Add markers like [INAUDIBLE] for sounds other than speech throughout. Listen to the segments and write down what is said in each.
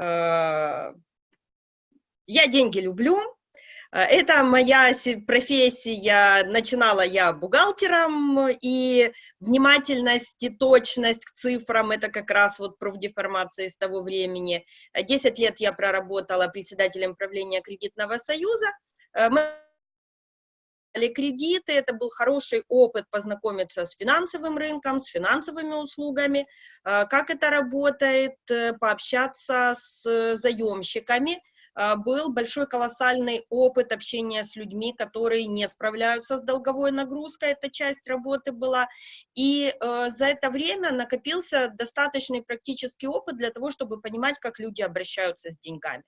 я деньги люблю, это моя профессия, начинала я бухгалтером, и внимательность и точность к цифрам, это как раз вот профдеформация с того времени. Десять лет я проработала председателем правления кредитного союза, мы кредиты, это был хороший опыт познакомиться с финансовым рынком, с финансовыми услугами, э, как это работает, э, пообщаться с заемщиками. Э, был большой колоссальный опыт общения с людьми, которые не справляются с долговой нагрузкой, эта часть работы была. И за это время накопился достаточный практический опыт для того, чтобы понимать, как люди обращаются с деньгами.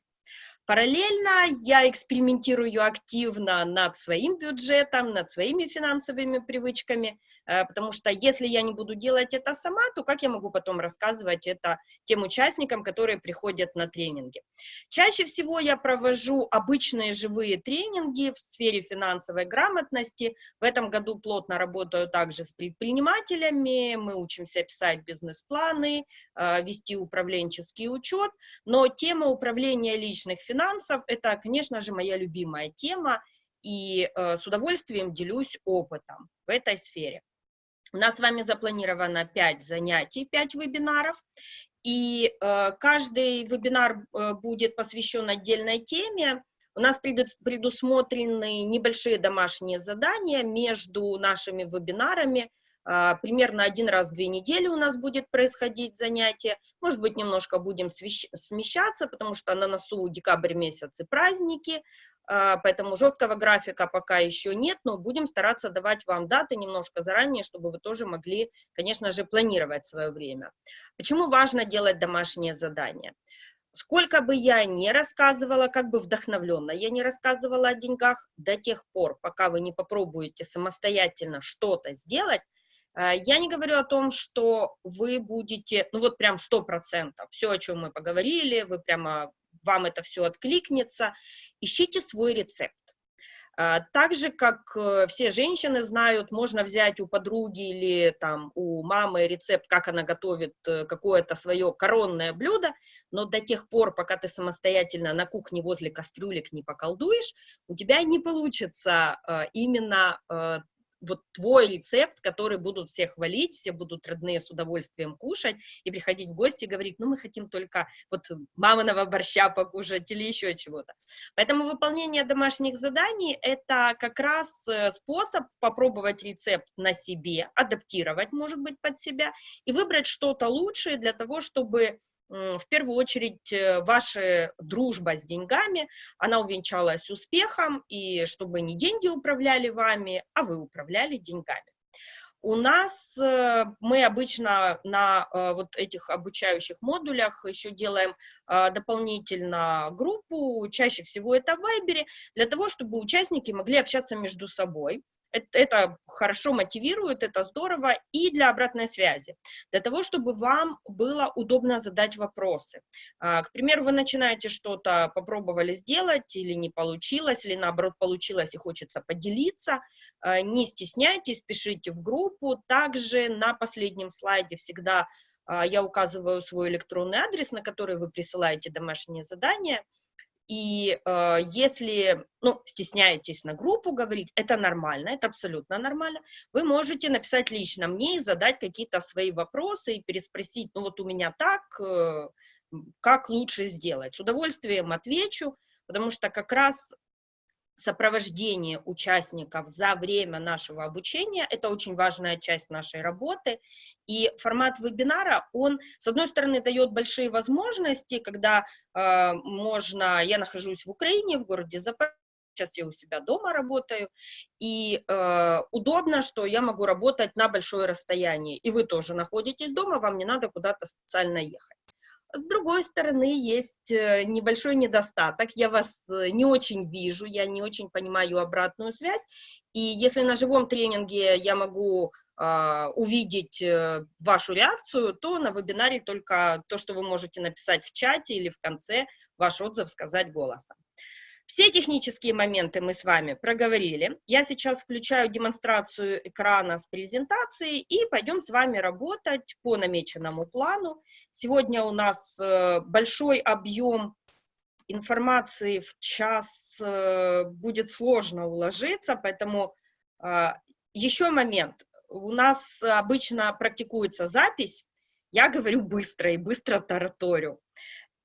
Параллельно я экспериментирую активно над своим бюджетом, над своими финансовыми привычками, э, потому что если я не буду делать это сама, то как я могу потом рассказывать это тем участникам, которые приходят на тренинги? Чаще всего я провожу обычные живые тренинги в сфере финансовой грамотности. В этом году плотно работаю также с предпринимателями, мы учимся писать бизнес-планы, э, вести управленческий учет, но тема управления личных финансов финансов, это, конечно же, моя любимая тема, и э, с удовольствием делюсь опытом в этой сфере. У нас с вами запланировано 5 занятий, 5 вебинаров, и э, каждый вебинар э, будет посвящен отдельной теме. У нас предусмотрены небольшие домашние задания между нашими вебинарами, примерно один раз в две недели у нас будет происходить занятие. Может быть, немножко будем смещаться, потому что на носу декабрь месяц и праздники, а, поэтому жесткого графика пока еще нет, но будем стараться давать вам даты немножко заранее, чтобы вы тоже могли, конечно же, планировать свое время. Почему важно делать домашние задания? Сколько бы я ни рассказывала, как бы вдохновленно я не рассказывала о деньгах, до тех пор, пока вы не попробуете самостоятельно что-то сделать, я не говорю о том, что вы будете, ну вот прям сто процентов, все, о чем мы поговорили, вы прямо, вам это все откликнется. Ищите свой рецепт. Э, так же, как э, все женщины знают, можно взять у подруги или там у мамы рецепт, как она готовит какое-то свое коронное блюдо, но до тех пор, пока ты самостоятельно на кухне возле кастрюлек не поколдуешь, у тебя не получится именно вот твой рецепт, который будут все хвалить, все будут родные с удовольствием кушать и приходить в гости и говорить, ну, мы хотим только вот маминого борща покушать или еще чего-то. Поэтому выполнение домашних заданий – это как раз э, способ попробовать рецепт на себе, адаптировать, может быть, под себя и выбрать что-то лучшее для того, чтобы в первую очередь э, ваша дружба с деньгами, она увенчалась успехом, и чтобы не деньги управляли вами, а вы управляли деньгами. У нас э, мы обычно на э, вот этих обучающих модулях еще делаем дополнительно группу, чаще всего это в Вайбере, для того, чтобы участники могли общаться между собой это, это хорошо мотивирует, это здорово, и для обратной связи, для того, чтобы вам было удобно задать вопросы. А, к примеру, вы начинаете что-то, попробовали сделать, или не получилось, или наоборот получилось и хочется поделиться, а, не стесняйтесь, пишите в группу. Также на последнем слайде всегда а, я указываю свой электронный адрес, на который вы присылаете домашние задания, и э, если, ну, стесняетесь на группу говорить, это нормально, это абсолютно нормально. Вы можете написать лично мне и задать какие-то свои вопросы и переспросить, ну, вот у меня так, э, как лучше сделать. С удовольствием отвечу, потому что как раз сопровождение участников за время нашего обучения, это очень важная часть нашей работы, и формат вебинара, он, с одной стороны, дает большие возможности, когда э, можно, я нахожусь в Украине, в городе Запорожье, сейчас я у себя дома работаю, и э, удобно, что я могу работать на большое расстояние, и вы тоже находитесь дома, вам не надо куда-то специально ехать. С другой стороны, есть э, небольшой недостаток. Я вас э, не очень вижу, я не очень понимаю обратную связь. И если на живом тренинге я могу э, увидеть э, вашу реакцию, то на вебинаре только то, что вы можете написать в чате или в конце, ваш отзыв сказать голосом. Все технические моменты мы с вами проговорили. Я сейчас включаю демонстрацию экрана с презентацией и пойдем с вами работать по намеченному плану. Сегодня у нас э, большой объем информации в час э, будет сложно уложиться, поэтому э, еще момент. У нас обычно практикуется запись, я говорю быстро и быстро тараторю.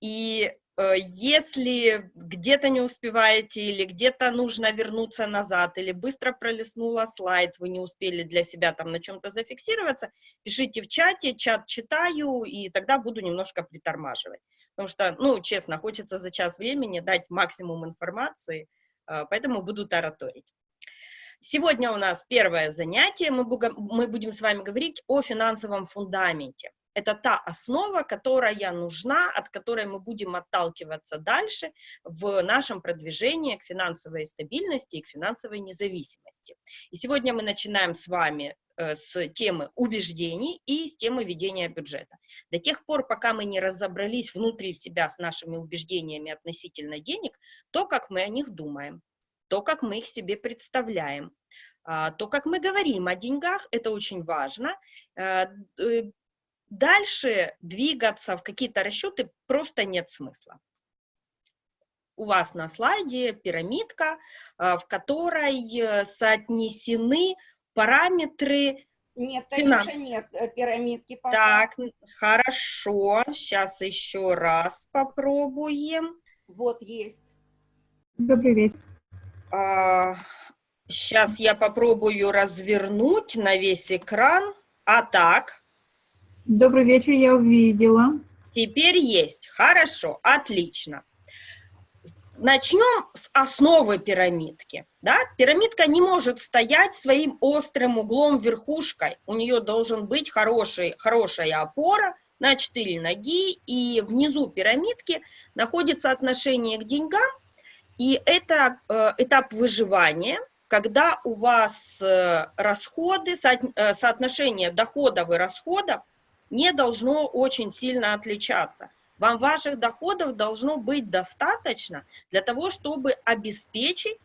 И если где-то не успеваете или где-то нужно вернуться назад, или быстро пролистнула слайд, вы не успели для себя там на чем-то зафиксироваться, пишите в чате, чат читаю, и тогда буду немножко притормаживать. Потому что, ну, честно, хочется за час времени дать максимум информации, э, поэтому буду тараторить. Сегодня у нас первое занятие, мы будем с вами говорить о финансовом фундаменте. Это та основа, которая нужна, от которой мы будем отталкиваться дальше в нашем продвижении к финансовой стабильности и к финансовой независимости. И сегодня мы начинаем с вами э, с темы убеждений и с темы ведения бюджета. До тех пор, пока мы не разобрались внутри себя с нашими убеждениями относительно денег, то, как мы о них думаем, то, как мы их себе представляем, а, то, как мы говорим о деньгах, это очень важно. Дальше двигаться в какие-то расчеты просто нет смысла. У вас на слайде пирамидка, а, в которой э, соотнесены параметры нет, Танюша, нет э, пирамидки. Пока. Так, хорошо. Сейчас еще раз попробуем. Вот есть. Добрый вечер. А, сейчас я попробую развернуть на весь экран. А так, Добрый вечер, я увидела. Теперь есть. Хорошо, отлично. Начнем с основы пирамидки. Да? Пирамидка не может стоять своим острым углом верхушкой. У нее должен быть хороший, хорошая опора на четыре ноги, и внизу пирамидки находится отношение к деньгам, и это э, этап выживания, когда у вас э, расходы, со, э, соотношение доходов и расходов не должно очень сильно отличаться. Вам ваших доходов должно быть достаточно для того, чтобы обеспечить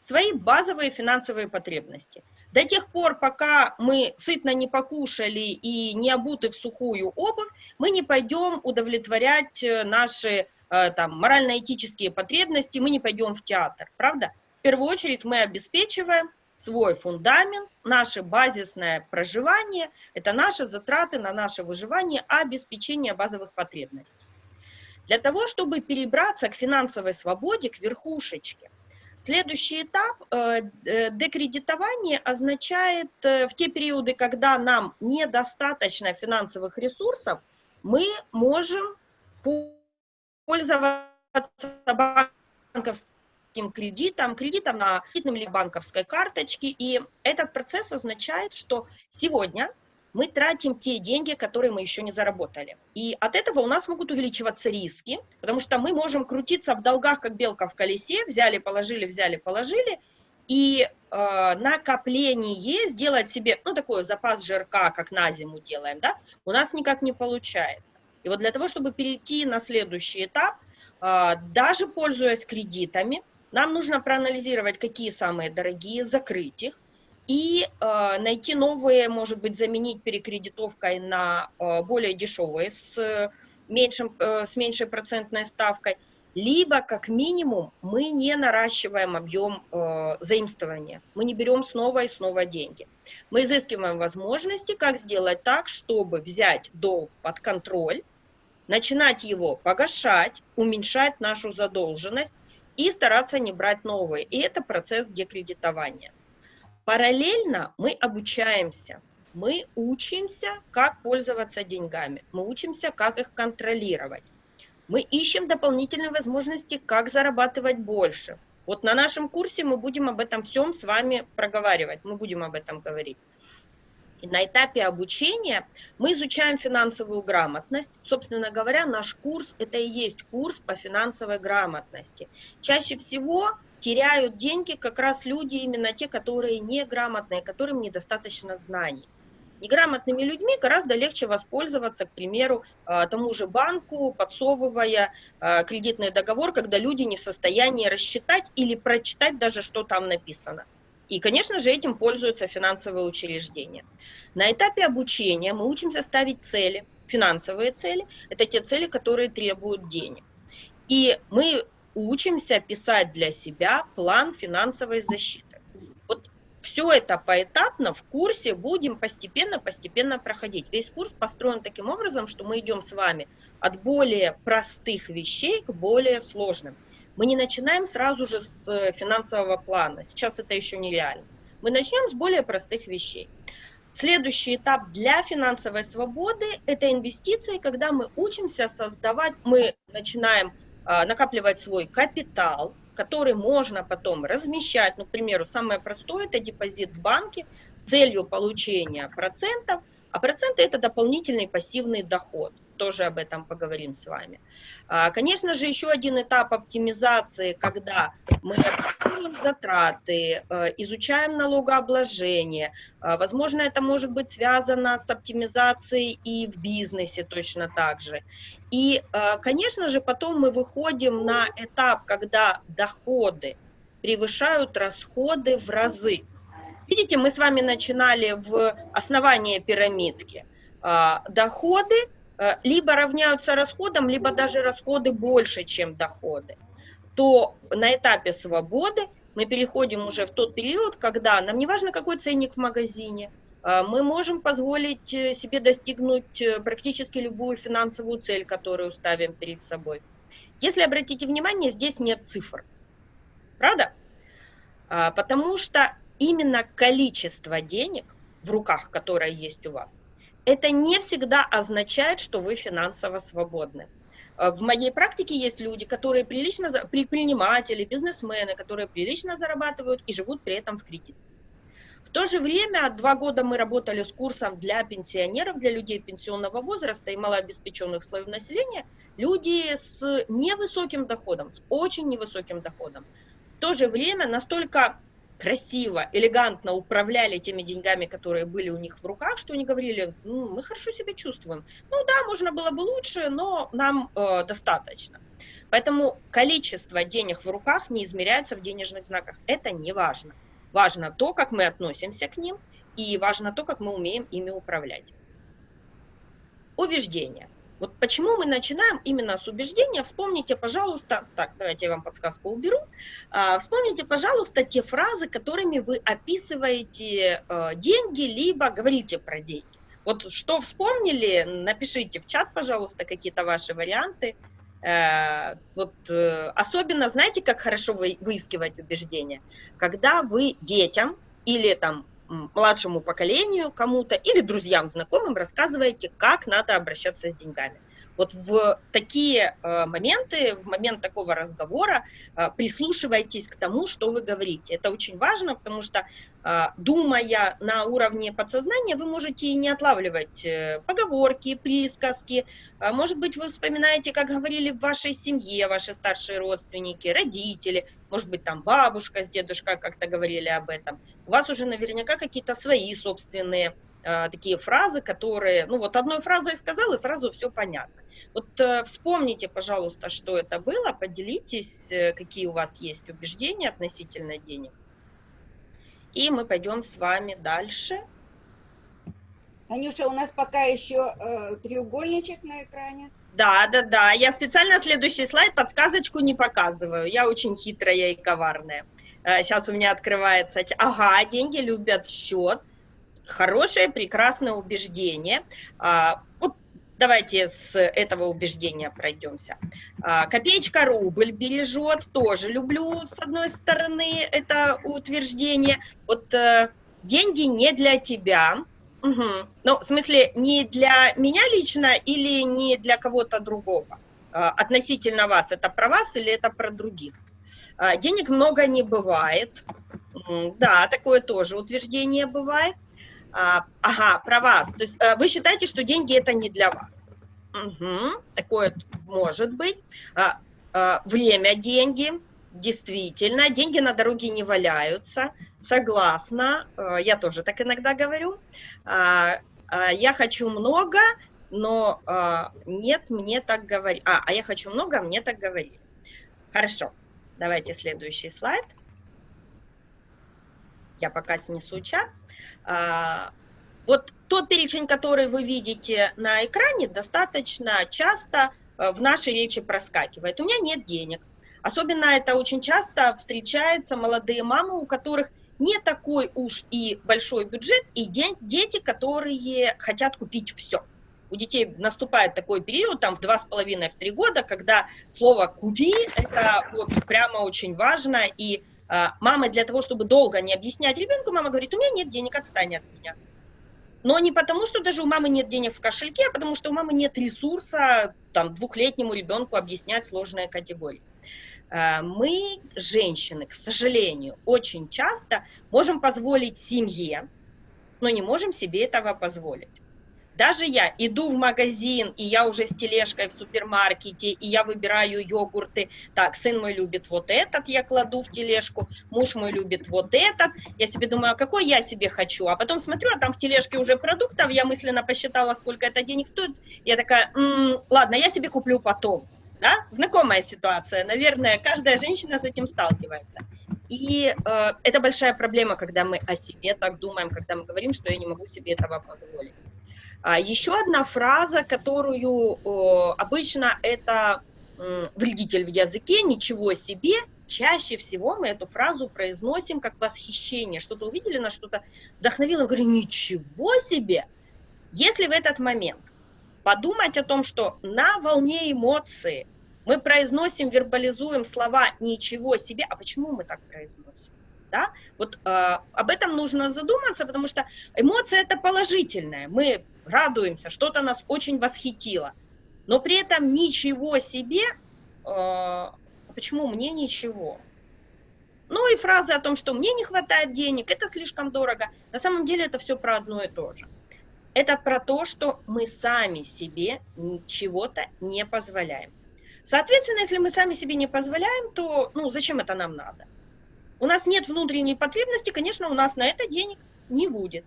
свои базовые финансовые потребности. До тех пор, пока мы сытно не покушали и не обуты в сухую обувь, мы не пойдем удовлетворять э, наши э, там, морально-этические потребности, мы не пойдем в театр, правда? В первую очередь мы обеспечиваем свой фундамент, наше базисное проживание, это наши затраты на наше выживание, обеспечение базовых потребностей. Для того, чтобы перебраться к финансовой свободе, к верхушечке, следующий этап э, э декредитование означает э, в те периоды, когда нам недостаточно финансовых ресурсов, мы можем пользоваться банковским банковским кредитом, кредитом на кредитном или банковской карточке. И этот процесс означает, что сегодня мы тратим те деньги, которые мы еще не заработали. И от этого у нас могут увеличиваться риски, потому что мы можем крутиться в долгах, как белка в колесе, взяли, положили, взяли, положили, и э, накопление сделать себе, ну, такой запас жирка, как на зиму делаем, да, у нас никак не получается. И вот для того, чтобы перейти на следующий этап, э, даже пользуясь кредитами, нам нужно проанализировать, какие самые дорогие, закрыть их и э, найти новые, может быть, заменить перекредитовкой на э, более дешевые с, меньшим, э, с меньшей процентной ставкой, либо, как минимум, мы не наращиваем объем э, заимствования, мы не берем снова и снова деньги. Мы изыскиваем возможности, как сделать так, чтобы взять долг под контроль, начинать его погашать, уменьшать нашу задолженность, и стараться не брать новые. И это процесс декредитования. Параллельно мы обучаемся. Мы учимся, как пользоваться деньгами. Мы учимся, как их контролировать. Мы ищем дополнительные возможности, как зарабатывать больше. Вот на нашем курсе мы будем об этом всем с вами проговаривать, мы будем об этом говорить на этапе обучения мы изучаем финансовую грамотность. Собственно говоря, наш курс – это и есть курс по финансовой грамотности. Чаще всего теряют деньги как раз люди, именно те, которые неграмотные, которым недостаточно знаний. Неграмотными людьми гораздо легче воспользоваться, к примеру, а, тому же банку, подсовывая а, кредитный договор, когда люди не в состоянии рассчитать или прочитать даже, что там написано. И, конечно же, этим пользуются финансовые учреждения. На этапе обучения мы учимся ставить цели, финансовые цели. Это те цели, которые требуют денег. И мы учимся писать для себя план финансовой защиты. Вот все это поэтапно в курсе будем постепенно-постепенно проходить. Весь курс построен таким образом, что мы идем с вами от более простых вещей к более сложным. Мы не начинаем сразу же с э, финансового плана, сейчас это еще нереально. Мы начнем с более простых вещей. Следующий этап для финансовой свободы – это инвестиции, когда мы учимся создавать, мы начинаем а, накапливать свой капитал, который можно потом размещать. Ну, к примеру, самое простое – это депозит в банке с целью получения процентов, а проценты – это дополнительный пассивный доход – тоже об этом поговорим с вами. А, конечно же, еще один этап оптимизации, когда мы оптимизируем затраты, э, изучаем налогообложение. А, возможно, это может быть связано с оптимизацией и в бизнесе точно так же. И, э, конечно же, потом мы выходим на этап, когда доходы превышают расходы в разы. Видите, мы с вами начинали в основании пирамидки. А, доходы либо равняются расходам, либо даже расходы больше, чем доходы, то на этапе свободы мы переходим уже в тот период, когда нам не важно, какой ценник в магазине, э, мы можем позволить э, себе достигнуть практически любую финансовую цель, которую ставим перед собой. Если обратите внимание, здесь нет цифр. Правда? Потому что именно количество денег в руках, которое есть у вас, это не всегда означает, что вы финансово свободны. Э, в моей практике есть люди, которые прилично, предприниматели, бизнесмены, которые прилично зарабатывают и живут при этом в кредит. В то же время, два года мы работали с курсом для пенсионеров, для людей пенсионного возраста и малообеспеченных слоев населения, люди с невысоким доходом, с очень невысоким доходом. В то же время настолько красиво, элегантно управляли теми деньгами, которые были у них в руках, что они говорили, ну, мы хорошо себя чувствуем. Ну да, можно было бы лучше, но нам э, достаточно. Поэтому количество денег в руках не измеряется в денежных знаках. Это не важно. Важно то, как мы относимся к ним, и важно то, как мы умеем ими управлять. Убеждения. Вот почему мы начинаем именно с убеждения, вспомните, пожалуйста, так, давайте я вам подсказку уберу, а, вспомните, пожалуйста, те фразы, которыми вы описываете э, деньги, либо говорите про деньги. Вот что вспомнили, напишите в чат, пожалуйста, какие-то ваши варианты. Э, вот э, особенно, знаете, как хорошо выискивать убеждения? Когда вы детям или там младшему поколению, кому-то или друзьям, знакомым рассказываете, как надо обращаться с деньгами. Вот в такие э, моменты, в момент такого разговора э, прислушивайтесь к тому, что вы говорите. Это очень важно, потому что, э, думая на уровне подсознания, вы можете и не отлавливать поговорки, присказки. Может быть, вы вспоминаете, как говорили в вашей семье ваши старшие родственники, родители, может быть, там бабушка с дедушкой как-то говорили об этом. У вас уже наверняка какие-то свои собственные Э, такие фразы, которые, ну вот одной фразой сказал, и сразу все понятно. Вот э, вспомните, пожалуйста, что это было, поделитесь, э, какие у вас есть убеждения относительно денег. И мы пойдем с вами дальше. Танюша, у нас пока еще э, треугольничек на экране. Да, да, да. Я специально следующий слайд подсказочку не показываю. Я очень хитрая и коварная. Сейчас у меня открывается. Ага, деньги любят счет хорошее, прекрасное убеждение. А, вот давайте с этого убеждения пройдемся. А, копеечка рубль бережет, тоже люблю с одной стороны это утверждение. Вот э, деньги не для тебя, угу. ну в смысле не для меня лично или не для кого-то другого. А, относительно вас, это про вас или это про других? Денег много не бывает. Да, такое тоже утверждение бывает. А, ага, про вас. То есть э, вы считаете, что деньги это не для вас. Угу, такое может быть. А, а, время – деньги. действительно, деньги на дороге не валяются, согласна, э, я тоже так иногда говорю. А, а, я хочу много, но а, нет, мне так говорить. А, а я хочу много, а мне так говорили. Хорошо, давайте следующий слайд. Я пока снесу чат. Вот тот перечень, который вы видите на экране, достаточно часто э, в нашей речи проскакивает. У меня нет денег. Особенно это очень часто встречается молодые мамы, у которых не такой уж и большой бюджет, и дети, которые хотят купить все. У детей наступает такой период, там в два с половиной, в три года, когда слово «купи» – это вот прямо очень важно, и э, мама для того, чтобы долго не объяснять ребенку, мама говорит, у меня нет денег, отстань от меня. Но не потому, что даже у мамы нет денег в кошельке, а потому что у мамы нет ресурса там, двухлетнему ребенку объяснять сложные категории. Э, мы, женщины, к сожалению, очень часто можем позволить семье, но не можем себе этого позволить. Даже я иду в магазин, и я уже с тележкой в супермаркете, и я выбираю йогурты. Так, сын мой любит вот этот, я кладу в тележку, муж мой любит вот этот. Я себе думаю, а какой я себе хочу? А потом смотрю, а там в тележке уже продуктов, я мысленно посчитала, сколько это денег стоит. Я такая, м-м, ладно, я себе куплю потом. Да? Знакомая ситуация, наверное, каждая женщина с этим сталкивается. И э, это большая проблема, когда мы о себе так думаем, когда мы говорим, что я не могу себе этого позволить. А еще одна фраза, которую обычно это вредитель в языке, ничего себе, чаще всего мы эту фразу произносим как восхищение. Что-то увидели, на что-то вдохновило, говорю, ничего себе! Если в этот момент подумать о том, что на волне эмоции мы произносим, вербализуем слова «ничего себе», а почему мы так произносим? Да? Вот э, об этом нужно задуматься, потому что эмоция это положительная. Мы радуемся, что-то нас очень восхитило. Но при этом ничего себе, э, почему мне ничего? Ну и фразы о том, что мне не хватает денег, это слишком дорого. На самом деле это все про одно и то же. Это про то, что мы сами себе чего-то не позволяем. Соответственно, если мы сами себе не позволяем, то ну, зачем это нам надо? У нас нет внутренней потребности, конечно, у нас на это денег не будет.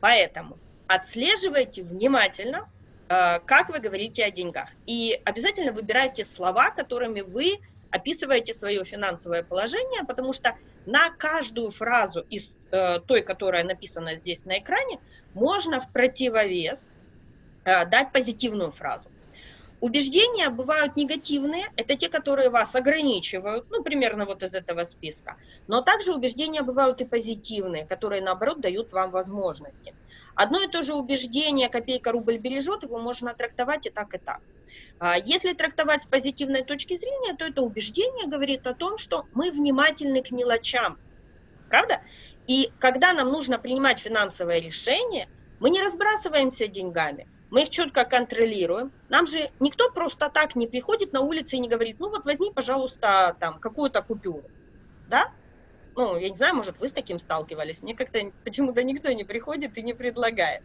Поэтому отслеживайте внимательно, э, как вы говорите о деньгах. И обязательно выбирайте слова, которыми вы описываете свое финансовое положение, потому что на каждую фразу из э, той, которая написана здесь на экране, можно в противовес э, дать позитивную фразу. Убеждения бывают негативные, это те, которые вас ограничивают, ну, примерно вот из этого списка. Но также убеждения бывают и позитивные, которые, наоборот, дают вам возможности. Одно и то же убеждение «копейка рубль бережет», его можно трактовать и так, и так. А если трактовать с позитивной точки зрения, то это убеждение говорит о том, что мы внимательны к мелочам, правда? И когда нам нужно принимать финансовое решение, мы не разбрасываемся деньгами, мы их четко контролируем. Нам же никто просто так не приходит на улице и не говорит, ну вот возьми, пожалуйста, там какую-то купюру, да? Ну, я не знаю, может, вы с таким сталкивались. Мне как-то почему-то никто не приходит и не предлагает.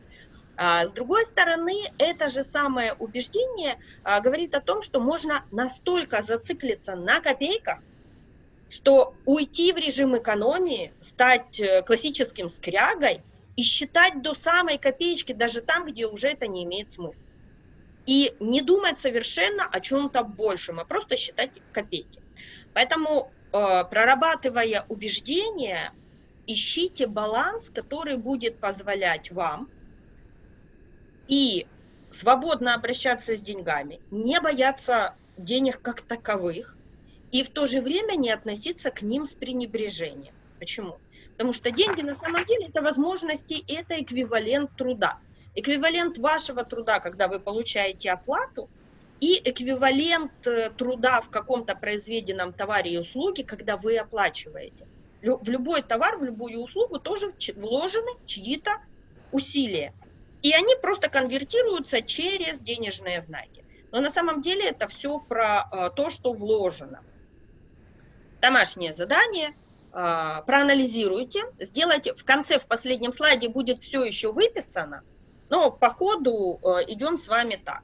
А, с другой стороны, это же самое убеждение а, говорит о том, что можно настолько зациклиться на копейках, что уйти в режим экономии, стать э, классическим скрягой и считать до самой копеечки, даже там, где уже это не имеет смысла. И не думать совершенно о чем-то большем, а просто считать копейки. Поэтому, э, прорабатывая убеждения, ищите баланс, который будет позволять вам и свободно обращаться с деньгами, не бояться денег как таковых, и в то же время не относиться к ним с пренебрежением. Почему? Потому что деньги на самом деле это возможности, это эквивалент труда. Эквивалент вашего труда, когда вы получаете оплату, и эквивалент э, труда в каком-то произведенном товаре и услуге, когда вы оплачиваете. В любой товар, в любую услугу тоже вложены чьи-то усилия. И они просто конвертируются через денежные знаки. Но на самом деле это все про э, то, что вложено. Домашнее задание – проанализируйте, сделайте, в конце, в последнем слайде будет все еще выписано, но по ходу э, идем с вами так.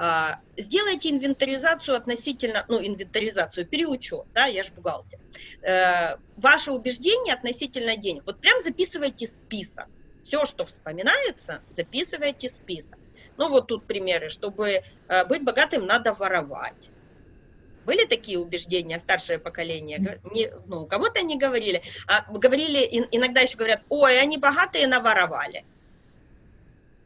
А, сделайте инвентаризацию относительно, ну, инвентаризацию, переучет, да, я же бухгалтер. Э, ваше убеждение относительно денег. Вот прям записывайте список. Все, что вспоминается, записывайте список. Ну, вот тут примеры. Чтобы э, быть богатым, надо воровать. Были такие убеждения, старшее поколение? Не, ну, кого-то не говорили. А говорили, иногда еще говорят, ой, они богатые, наворовали.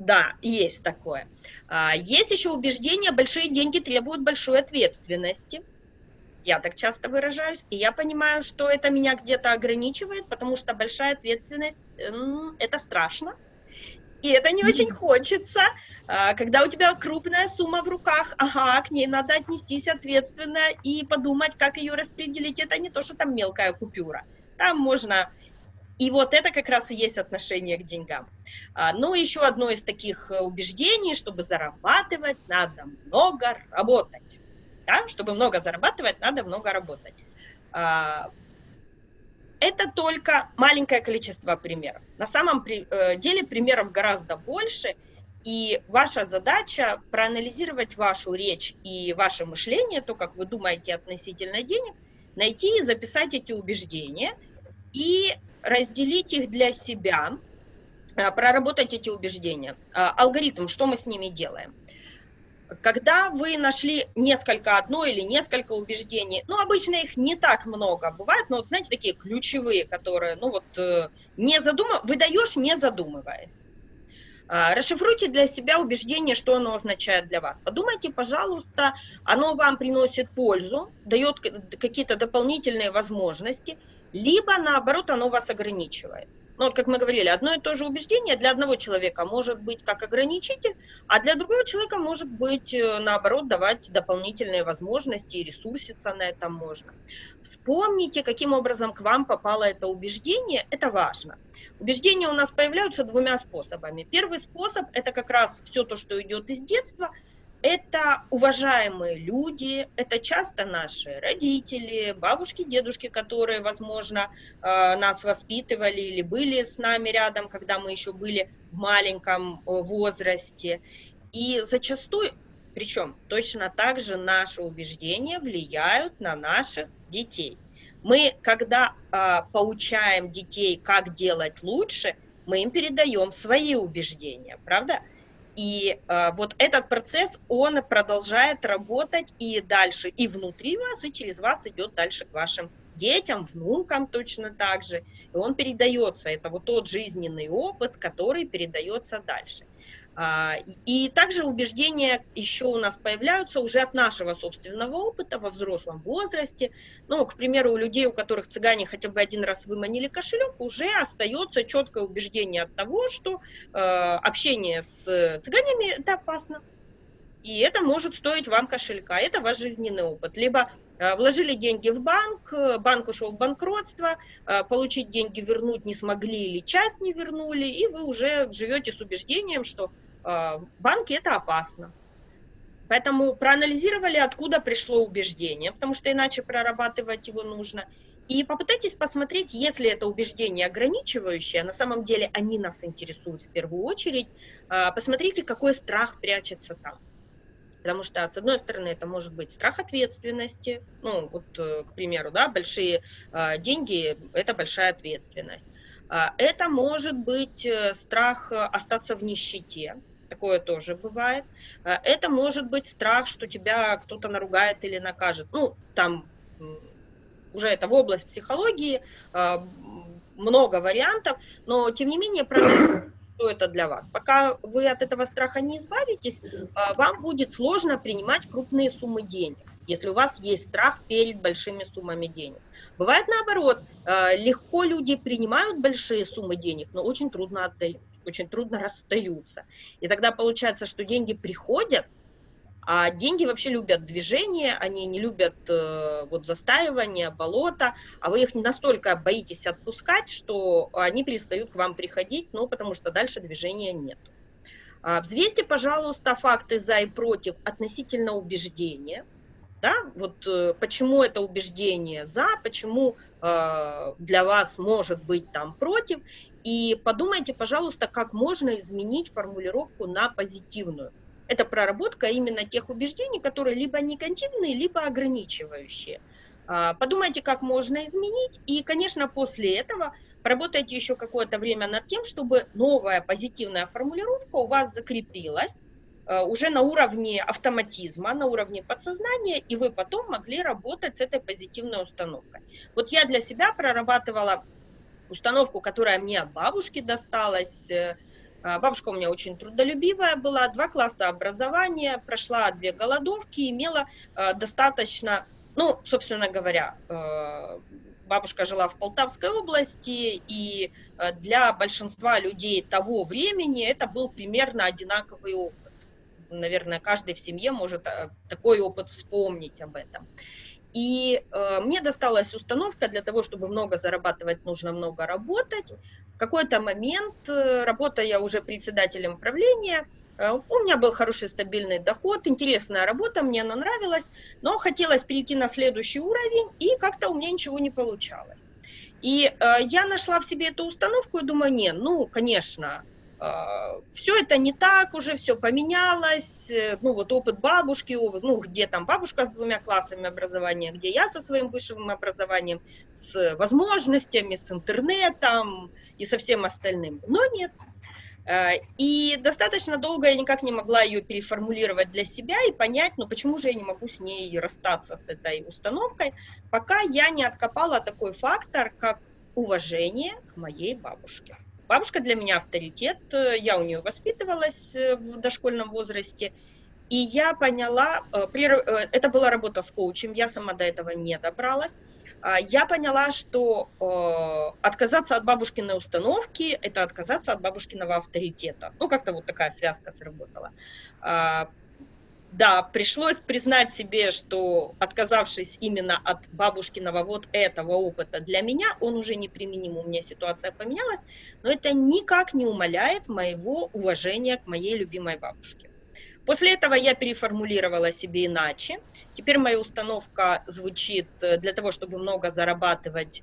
Да, есть такое. А, есть еще убеждение, большие деньги требуют большой ответственности. Я так часто выражаюсь, и я понимаю, что это меня где-то ограничивает, потому что большая ответственность – это страшно, и это не очень хочется, а, когда у тебя крупная сумма в руках, ага, к ней надо отнестись ответственно и подумать, как ее распределить. Это не то, что там мелкая купюра. Там можно и вот это как раз и есть отношение к деньгам. А, ну, еще одно из таких э, убеждений, чтобы зарабатывать, надо много работать. Да? Чтобы много зарабатывать, надо много работать. Это только маленькое количество примеров. На самом э, деле примеров гораздо больше, и ваша задача проанализировать вашу речь и ваше мышление, то, как вы думаете относительно денег, найти и записать эти убеждения и разделить их для себя, а, проработать эти убеждения. А, алгоритм, что мы с ними делаем? Когда вы нашли несколько, одно или несколько убеждений, ну, обычно их не так много бывает, но, вот, знаете, такие ключевые, которые, ну, вот, э, не задумав... выдаешь, не задумываясь. А, расшифруйте для себя убеждение, что оно означает для вас. Подумайте, пожалуйста, оно вам приносит пользу, дает какие-то дополнительные возможности, либо наоборот оно вас ограничивает. Ну, вот как мы говорили, одно и то же убеждение для одного человека может быть как ограничитель, а для другого человека может быть, э, наоборот, давать дополнительные возможности и ресурситься на этом можно. Вспомните, каким образом к вам попало это убеждение, это важно. Убеждения у нас появляются двумя способами. Первый способ – это как раз все то, что идет из детства – это уважаемые люди, это часто наши родители, бабушки, дедушки, которые, возможно, э, нас воспитывали или были с нами рядом, когда мы еще были в маленьком э, возрасте. И зачастую, причем точно так же наши убеждения влияют на наших детей. Мы, когда э, поучаем детей, как делать лучше, мы им передаем свои убеждения, правда? И э, вот этот процесс, он продолжает работать и дальше, и внутри вас, и через вас идет дальше к вашим детям, внукам точно так же. И он передается, это вот тот жизненный опыт, который передается дальше. А, и также убеждения еще у нас появляются уже от нашего собственного опыта во взрослом возрасте. Ну, к примеру, у людей, у которых цыгане хотя бы один раз выманили кошелек, уже остается четкое убеждение от того, что э, общение с цыганями это опасно. И это может стоить вам кошелька, это ваш жизненный опыт. Либо э, вложили деньги в банк, банк ушел в банкротство, э, получить деньги вернуть не смогли или часть не вернули, и вы уже живете с убеждением, что э, в банке это опасно. Поэтому проанализировали, откуда пришло убеждение, потому что иначе прорабатывать его нужно. И попытайтесь посмотреть, если это убеждение ограничивающее, на самом деле они нас интересуют в первую очередь, посмотрите, какой страх прячется там. Потому что, с одной стороны, это может быть страх ответственности, ну, вот, э, к примеру, да, большие э, деньги – это большая ответственность. А, это может быть э, страх остаться в нищете, такое тоже бывает. А, это может быть страх, что тебя кто-то наругает или накажет. Ну, там уже это в область психологии, а, много вариантов, но тем не менее что это для вас. Пока вы от этого страха не избавитесь, а, вам будет сложно принимать крупные суммы денег если у вас есть страх перед большими суммами денег. Бывает наоборот, а, легко люди принимают большие суммы денег, но очень трудно отдают, очень трудно [LAUGHS] расстаются. И тогда получается, что деньги приходят, а деньги вообще любят движение, они не любят э, вот застаивание, болото, а вы их настолько боитесь отпускать, что они перестают к вам приходить, ну, потому что дальше движения нет. А, взвесьте, пожалуйста, факты за и против относительно убеждения. Да? Вот э, почему это убеждение за, почему э, для вас может быть там против. И подумайте, пожалуйста, как можно изменить формулировку на позитивную. Это проработка именно тех убеждений, которые либо негативные, либо ограничивающие. А, подумайте, как можно изменить, и, конечно, после этого поработайте еще какое-то время над тем, чтобы новая позитивная формулировка у вас закрепилась, а, уже на уровне автоматизма, на уровне подсознания, и вы потом могли работать с этой позитивной установкой. Вот я для себя прорабатывала установку, которая мне от бабушки досталась. А, бабушка у меня очень трудолюбивая была, два класса образования, прошла две голодовки, имела достаточно ну, собственно говоря, э, бабушка жила в Полтавской области, и э, для большинства людей того времени это был примерно одинаковый опыт. Наверное, каждый в семье может э, такой опыт вспомнить об этом. И э, мне досталась установка для того, чтобы много зарабатывать, нужно много работать. В какой-то момент, э, работая уже председателем правления, Э, у меня был хороший стабильный доход, интересная работа, мне она нравилась, но хотелось перейти на следующий уровень, и как-то у меня ничего не получалось. И э, я нашла в себе эту установку и думаю, не, ну, конечно, все это не так уже, все поменялось, э, ну, вот опыт бабушки, ну, где там бабушка с двумя классами образования, где я со своим высшим образованием, с возможностями, с интернетом и со всем остальным. Но нет, Э, и достаточно долго я никак не могла ее переформулировать для себя и понять, ну почему же я не могу с ней расстаться, с этой установкой, пока я не откопала такой фактор, как уважение к моей бабушке. Бабушка для меня авторитет, э, я у нее воспитывалась э, в дошкольном возрасте, и я поняла, э, это была работа с коучем, я сама до этого не добралась. А, я поняла, что отказаться от бабушкиной установки – это отказаться от бабушкиного авторитета. Ну, как-то вот такая связка сработала. Да, пришлось признать себе, что отказавшись именно от бабушкиного вот этого опыта для меня, он уже не применим, у меня ситуация поменялась, но это никак не умаляет моего уважения к моей любимой бабушке. После этого я переформулировала себе иначе. Теперь моя установка звучит, э, для того, чтобы много зарабатывать,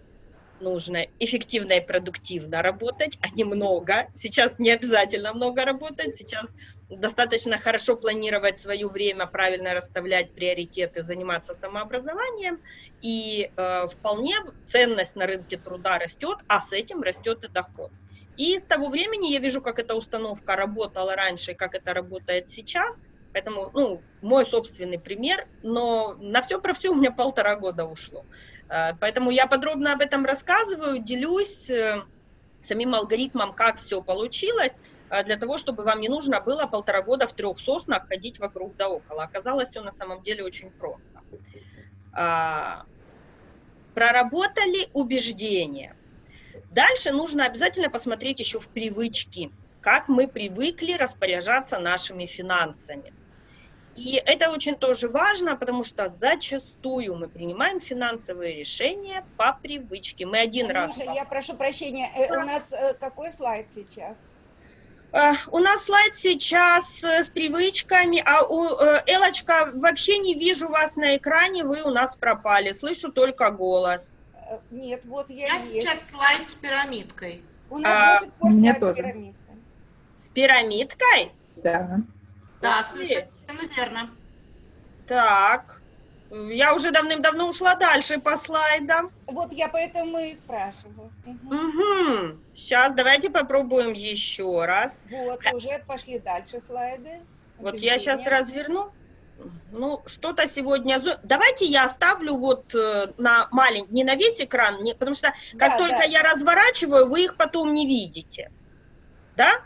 нужно эффективно и продуктивно работать, а не много. Сейчас не обязательно много работать, сейчас достаточно хорошо планировать свое время, правильно расставлять приоритеты, заниматься самообразованием, и э, вполне ценность на рынке труда растет, а с этим растет и доход. И с того времени я вижу, как эта установка работала раньше, как это работает сейчас. Поэтому, ну, мой собственный пример, но на все про все у меня полтора года ушло. А, поэтому я подробно об этом рассказываю, делюсь э, самим алгоритмом, как все получилось, а, для того, чтобы вам не нужно было полтора года в трех соснах ходить вокруг да около. Оказалось все на самом деле очень просто. А, проработали убеждения. Дальше нужно обязательно посмотреть еще в привычки, как мы привыкли распоряжаться нашими финансами. И это очень тоже важно, потому что зачастую мы принимаем финансовые решения по привычке. Мы один Анюша, раз... я прошу прощения, э, у нас э, какой слайд сейчас? Uh, у нас слайд сейчас uh, с привычками, а у Элочка, вообще не вижу вас на экране, вы у нас пропали, слышу только голос. Э, нет, вот я Я есть. сейчас слайд с пирамидкой. У нас а, до пор слайд тоже. с пирамидкой. С пирамидкой? Да. Да, совершенно верно. Так, я уже давным-давно ушла дальше по слайдам. Вот я поэтому и спрашиваю. Угу. угу. Сейчас давайте попробуем еще раз. Вот, уже пошли дальше слайды. Вот я сейчас разверну ну, что-то сегодня... Давайте я оставлю вот э, на маленький, не на весь экран, не, потому что как да, только да. я разворачиваю, вы их потом не видите. Да?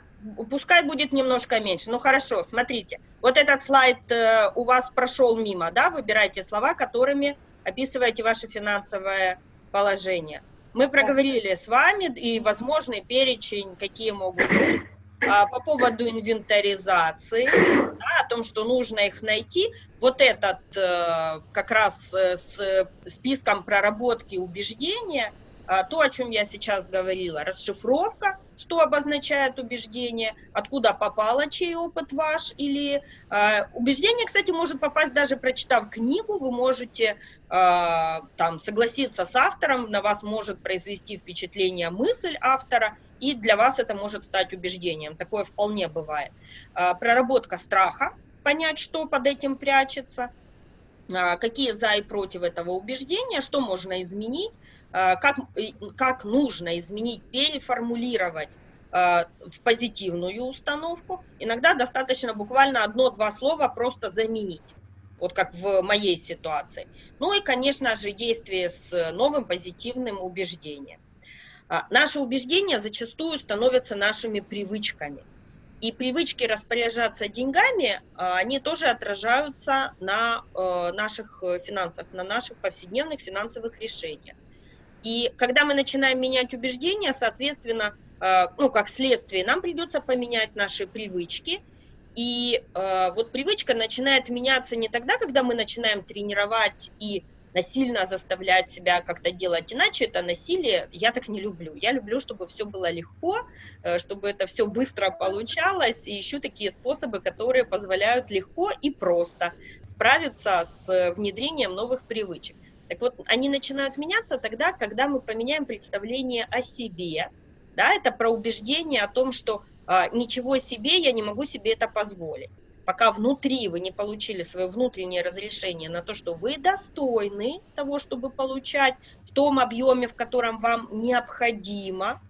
Пускай будет немножко меньше. Ну, хорошо, смотрите. Вот этот слайд э, у вас прошел мимо, да? Выбирайте слова, которыми описываете ваше финансовое положение. Мы проговорили с вами и возможный перечень, какие могут быть а, по поводу инвентаризации, да, о том, что нужно их найти. Вот этот э, как раз э, с списком проработки убеждения, то, о чем я сейчас говорила, расшифровка, что обозначает убеждение, откуда попало чей опыт ваш, или э, убеждение, кстати, может попасть даже прочитав книгу, вы можете э, там согласиться с автором, на вас может произвести впечатление мысль автора, и для вас это может стать убеждением, такое вполне бывает. Э, проработка страха, понять, что под этим прячется, а, какие за и против этого убеждения, что можно изменить, а, как, как нужно изменить, переформулировать а, в позитивную установку. Иногда достаточно буквально одно-два слова просто заменить вот как в моей ситуации. Ну и, конечно же, действие с новым позитивным убеждением. Наши убеждения зачастую становятся нашими привычками. И привычки распоряжаться деньгами, а, они тоже отражаются на э, наших финансах, на наших повседневных финансовых решениях. И когда мы начинаем менять убеждения, соответственно, э, ну, как следствие, нам придется поменять наши привычки. И э, вот привычка начинает меняться не тогда, когда мы начинаем тренировать и насильно заставлять себя как-то делать иначе, это насилие, я так не люблю. Я люблю, чтобы все было легко, э, чтобы это все быстро получалось, и ищу такие способы, которые позволяют легко и просто справиться с внедрением новых привычек. Так вот, они начинают меняться тогда, когда мы поменяем представление о себе, да, это про убеждение о том, что а, ничего себе, я не могу себе это позволить пока внутри вы не получили свое внутреннее разрешение на то, что вы достойны того, чтобы получать в том объеме, в котором вам необходимо,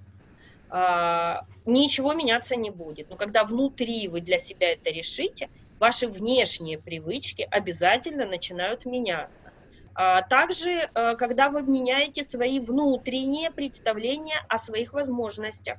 а, ничего меняться не будет. Но когда внутри вы для себя это решите, ваши внешние привычки обязательно начинают меняться. А также, а, когда вы меняете свои внутренние представления о своих возможностях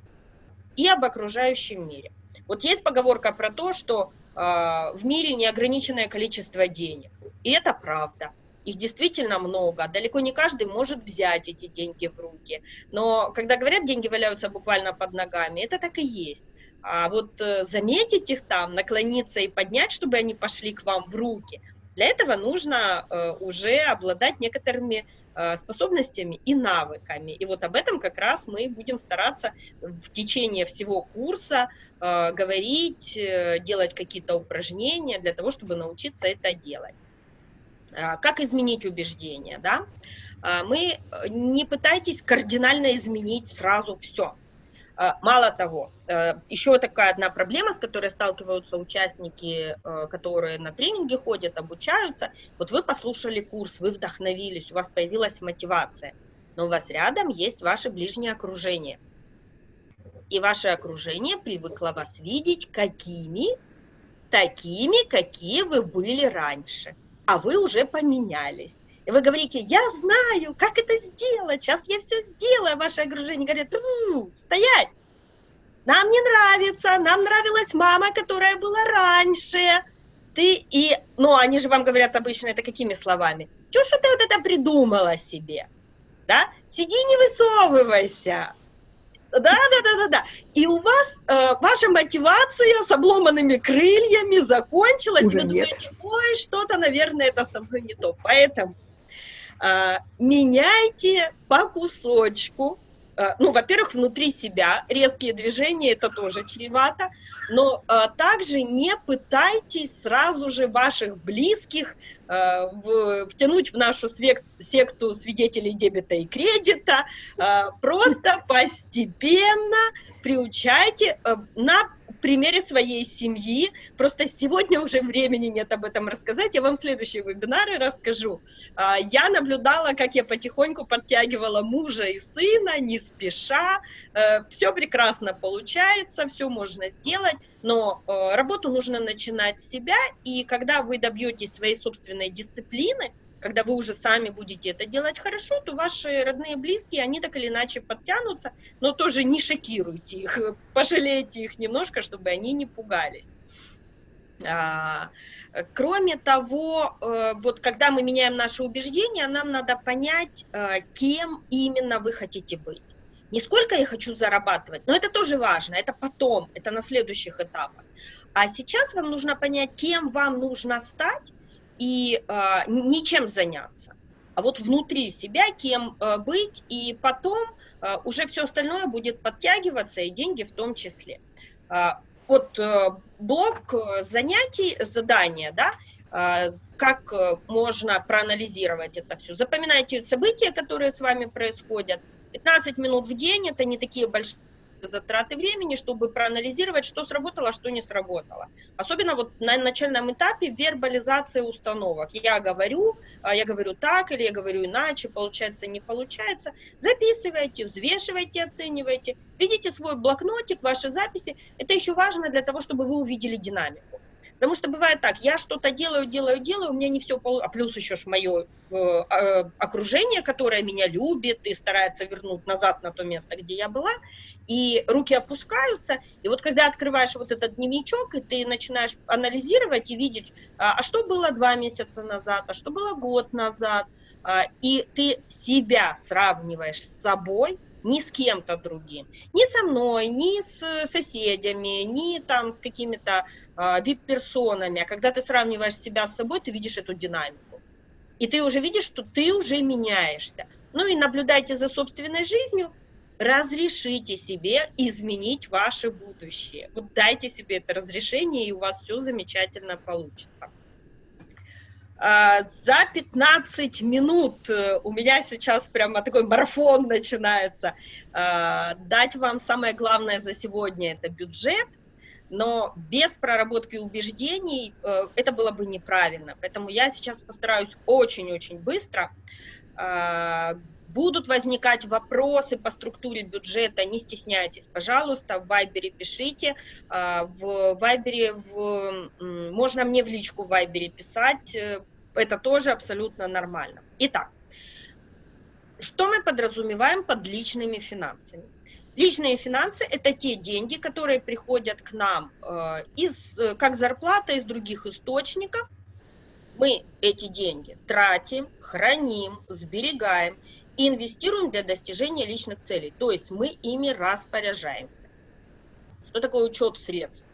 и об окружающем мире. Вот есть поговорка про то, что в мире неограниченное количество денег. И это правда. Их действительно много. Далеко не каждый может взять эти деньги в руки. Но когда говорят, деньги валяются буквально под ногами, это так и есть. А вот э, заметить их там, наклониться и поднять, чтобы они пошли к вам в руки, для этого нужно э, уже обладать некоторыми э, способностями и навыками. И вот об этом как раз мы будем стараться в течение всего курса э, говорить, делать какие-то упражнения для того, чтобы научиться это делать. А, как изменить убеждения? Да? А, мы не пытайтесь кардинально изменить сразу все. А, мало того, э, еще такая одна проблема, с которой сталкиваются участники, э, которые на тренинги ходят, обучаются. Вот вы послушали курс, вы вдохновились, у вас появилась мотивация, но у вас рядом есть ваше ближнее окружение. И ваше окружение привыкло вас видеть какими? Такими, какие вы были раньше. А вы уже поменялись. И вы говорите, я знаю, как это сделать, сейчас я все сделаю. Ваше окружение говорит, стоять, нам не нравится, нам нравилась мама, которая была раньше. Ты и, ну, они же вам говорят обычно это какими словами? Чё, что ты вот это придумала себе? Да? Сиди, не высовывайся. Да, да, да, да, да. И у вас э, ваша мотивация с обломанными крыльями закончилась. Уже вы нет. думаете, ой, что-то, наверное, это со мной не то. Поэтому меняйте по кусочку, а, ну, во-первых, внутри себя резкие движения, это тоже чревато, но а, также не пытайтесь сразу же ваших близких а, в, втянуть в нашу свек, секту свидетелей дебета и кредита, а, просто [LAUGHS] постепенно приучайте а, на примере своей семьи. Просто сегодня уже времени нет об этом рассказать. Я вам следующие вебинары расскажу. Я наблюдала, как я потихоньку подтягивала мужа и сына, не спеша. Э, все прекрасно получается, все можно сделать, но э, работу нужно начинать с себя. И когда вы добьетесь своей собственной дисциплины, когда вы уже сами будете это делать хорошо, то ваши родные близкие, они так или иначе подтянутся, но тоже не шокируйте их, [LAUGHS] пожалейте их немножко, чтобы они не пугались. А, кроме того, э, вот когда мы меняем наши убеждения, нам надо понять, э, кем именно вы хотите быть. Не сколько я хочу зарабатывать, но это тоже важно, это потом, это на следующих этапах. А сейчас вам нужно понять, кем вам нужно стать, и э, ничем заняться, а вот внутри себя кем э, быть, и потом э, уже все остальное будет подтягиваться, и деньги в том числе. Э, вот э, блок занятий, задания, да, э, как можно проанализировать это все. Запоминайте события, которые с вами происходят. 15 минут в день, это не такие большие затраты времени, чтобы проанализировать, что сработало, а что не сработало. Особенно вот на начальном этапе вербализации установок. Я говорю, а, я говорю так или я говорю иначе, получается, не получается. Записывайте, взвешивайте, оценивайте. Видите свой блокнотик, ваши записи. Это еще важно для того, чтобы вы увидели динамику. Потому что бывает так, я что-то делаю, делаю, делаю, у меня не все получается, а плюс еще ж мое э, э, окружение, которое меня любит и старается вернуть назад на то место, где я была, и руки опускаются, и вот когда открываешь вот этот дневничок, и ты начинаешь анализировать и видеть, а, а что было два месяца назад, а что было год назад, а, и ты себя сравниваешь с собой, ни с кем-то другим. Ни со мной, ни с соседями, ни там с какими-то э, вип-персонами. А когда ты сравниваешь себя с собой, ты видишь эту динамику. И ты уже видишь, что ты уже меняешься. Ну и наблюдайте за собственной жизнью, разрешите себе изменить ваше будущее. Вот дайте себе это разрешение, и у вас все замечательно получится. А, за 15 минут э, у меня сейчас прямо такой марафон начинается. А, дать вам самое главное за сегодня – это бюджет, но без проработки убеждений э, это было бы неправильно. Поэтому я сейчас постараюсь очень-очень быстро. А, будут возникать вопросы по структуре бюджета, не стесняйтесь, пожалуйста, в Вайбере пишите. В Вайбере, в... можно мне в личку в Вайбере писать, э, это тоже абсолютно нормально. Итак, что мы подразумеваем под личными финансами? Личные финансы – это те деньги, которые приходят к нам э, из, э, как зарплата из других источников. Мы эти деньги тратим, храним, сберегаем инвестируем для достижения личных целей. То есть мы ими распоряжаемся. Что такое учет средств?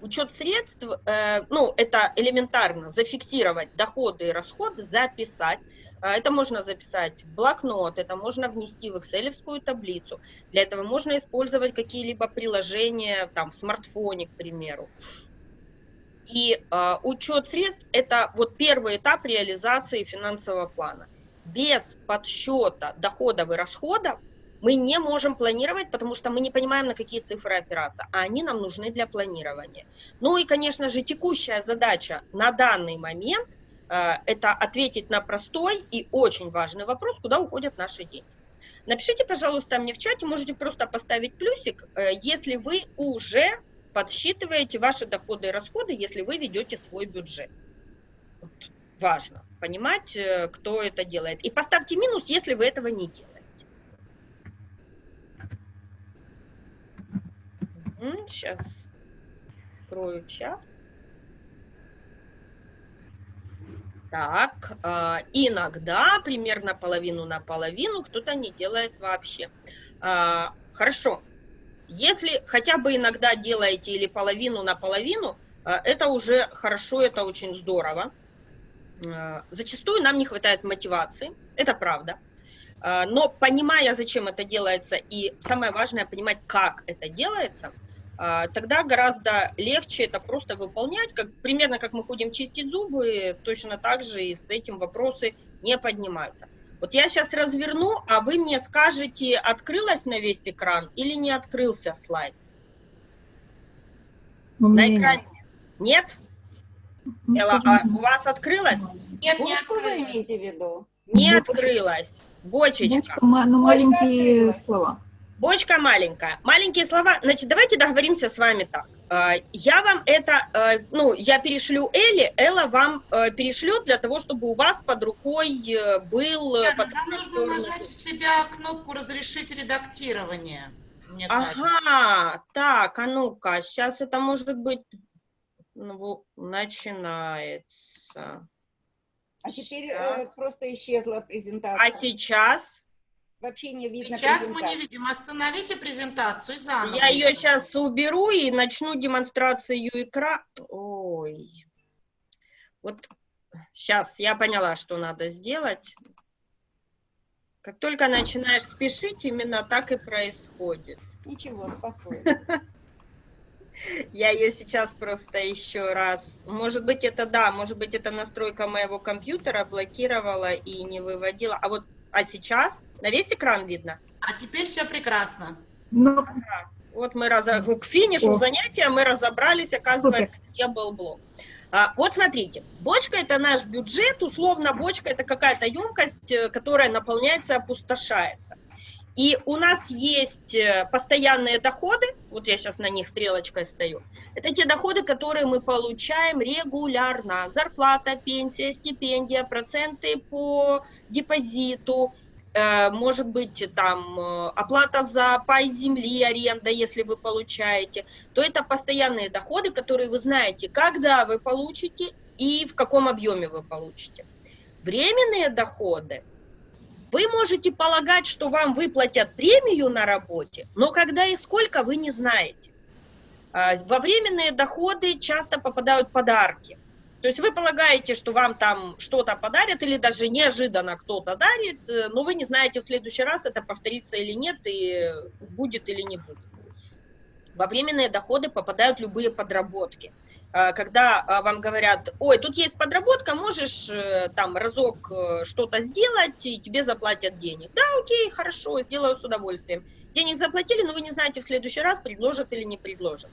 Учет средств, э, ну, это элементарно, зафиксировать доходы и расходы, записать. Э, это можно записать в блокнот, это можно внести в excel таблицу. Для этого можно использовать какие-либо приложения, там, в смартфоне, к примеру. И э, учет средств – это вот первый этап реализации финансового плана. Без подсчета доходов и расходов мы не можем планировать, потому что мы не понимаем, на какие цифры опираться, а они нам нужны для планирования. Ну и, конечно же, текущая задача на данный момент э, – это ответить на простой и очень важный вопрос, куда уходят наши деньги. Напишите, пожалуйста, мне в чате, можете просто поставить плюсик, э, если вы уже подсчитываете ваши доходы и расходы, если вы ведете свой бюджет. Вот, важно понимать, э, кто это делает. И поставьте минус, если вы этого не делаете. Сейчас открою чат. Так, э, иногда примерно половину на половину кто-то не делает вообще. Э, хорошо, если хотя бы иногда делаете или половину на половину, э, это уже хорошо, это очень здорово. Э, зачастую нам не хватает мотивации, это правда. Э, но понимая, зачем это делается, и самое важное, понимать, как это делается – тогда гораздо легче это просто выполнять, как, примерно как мы ходим чистить зубы, точно так же и с этим вопросы не поднимаются. Вот я сейчас разверну, а вы мне скажете, открылась на весь экран или не открылся слайд? На экране нет? Элла, а у вас открылась? Нет, не Что вы открылась. имеете в виду? Не открылась. Бочечка. Ну, ну, маленькие открылась. слова. Бочка маленькая. Маленькие слова. Значит, давайте договоримся с вами так. Э, Я вам это, э, ну, я перешлю Элли, Элла вам э, перешлет для того, чтобы у вас под рукой э, был... э, под нам нужно нажать у себя кнопку «Разрешить редактирование». Мне кажется. Ага, так, а ну-ка, сейчас это может быть... Ну, начинается. А теперь э, просто исчезла презентация. А сейчас? Вообще не видно Сейчас мы не видим. Остановите презентацию заново. Я ее сейчас уберу и начну демонстрацию экрана. Ой. Вот сейчас я поняла, что надо сделать. Как только начинаешь спешить, именно так и происходит. Ничего, спокойно. [LAUGHS] Я ее сейчас просто еще раз... Может быть, это да, может быть, это настройка моего компьютера блокировала и не выводила. А вот, а сейчас на весь экран видно? А теперь все прекрасно. Ну, Вот мы раз... к финишу О. занятия мы разобрались, оказывается, где был блок. А, вот смотрите, бочка это наш бюджет, условно бочка это какая-то емкость, э, которая наполняется, опустошается. И у нас есть э, постоянные доходы, вот я сейчас на них стрелочкой стою, это те доходы, которые мы получаем регулярно. Зарплата, пенсия, стипендия, проценты по депозиту, э, может быть там э, оплата за пай земли, аренда, если вы получаете, то это постоянные доходы, которые вы знаете, когда вы получите и в каком объеме вы получите. Временные доходы вы можете полагать, что вам выплатят премию на работе, но когда и сколько, вы не знаете. А, Во временные доходы часто попадают подарки. То есть вы полагаете, что вам там что-то подарят, или даже неожиданно кто-то дарит, э, но вы не знаете в следующий раз, это повторится или нет, и будет или не будет. Во временные доходы попадают любые подработки. А, Когда а, вам говорят, ой, тут есть подработка, можешь э, там разок э, что-то сделать, и тебе заплатят денег. Да, окей, хорошо, сделаю с удовольствием. Денег заплатили, но вы не знаете в следующий раз, предложат или не предложат.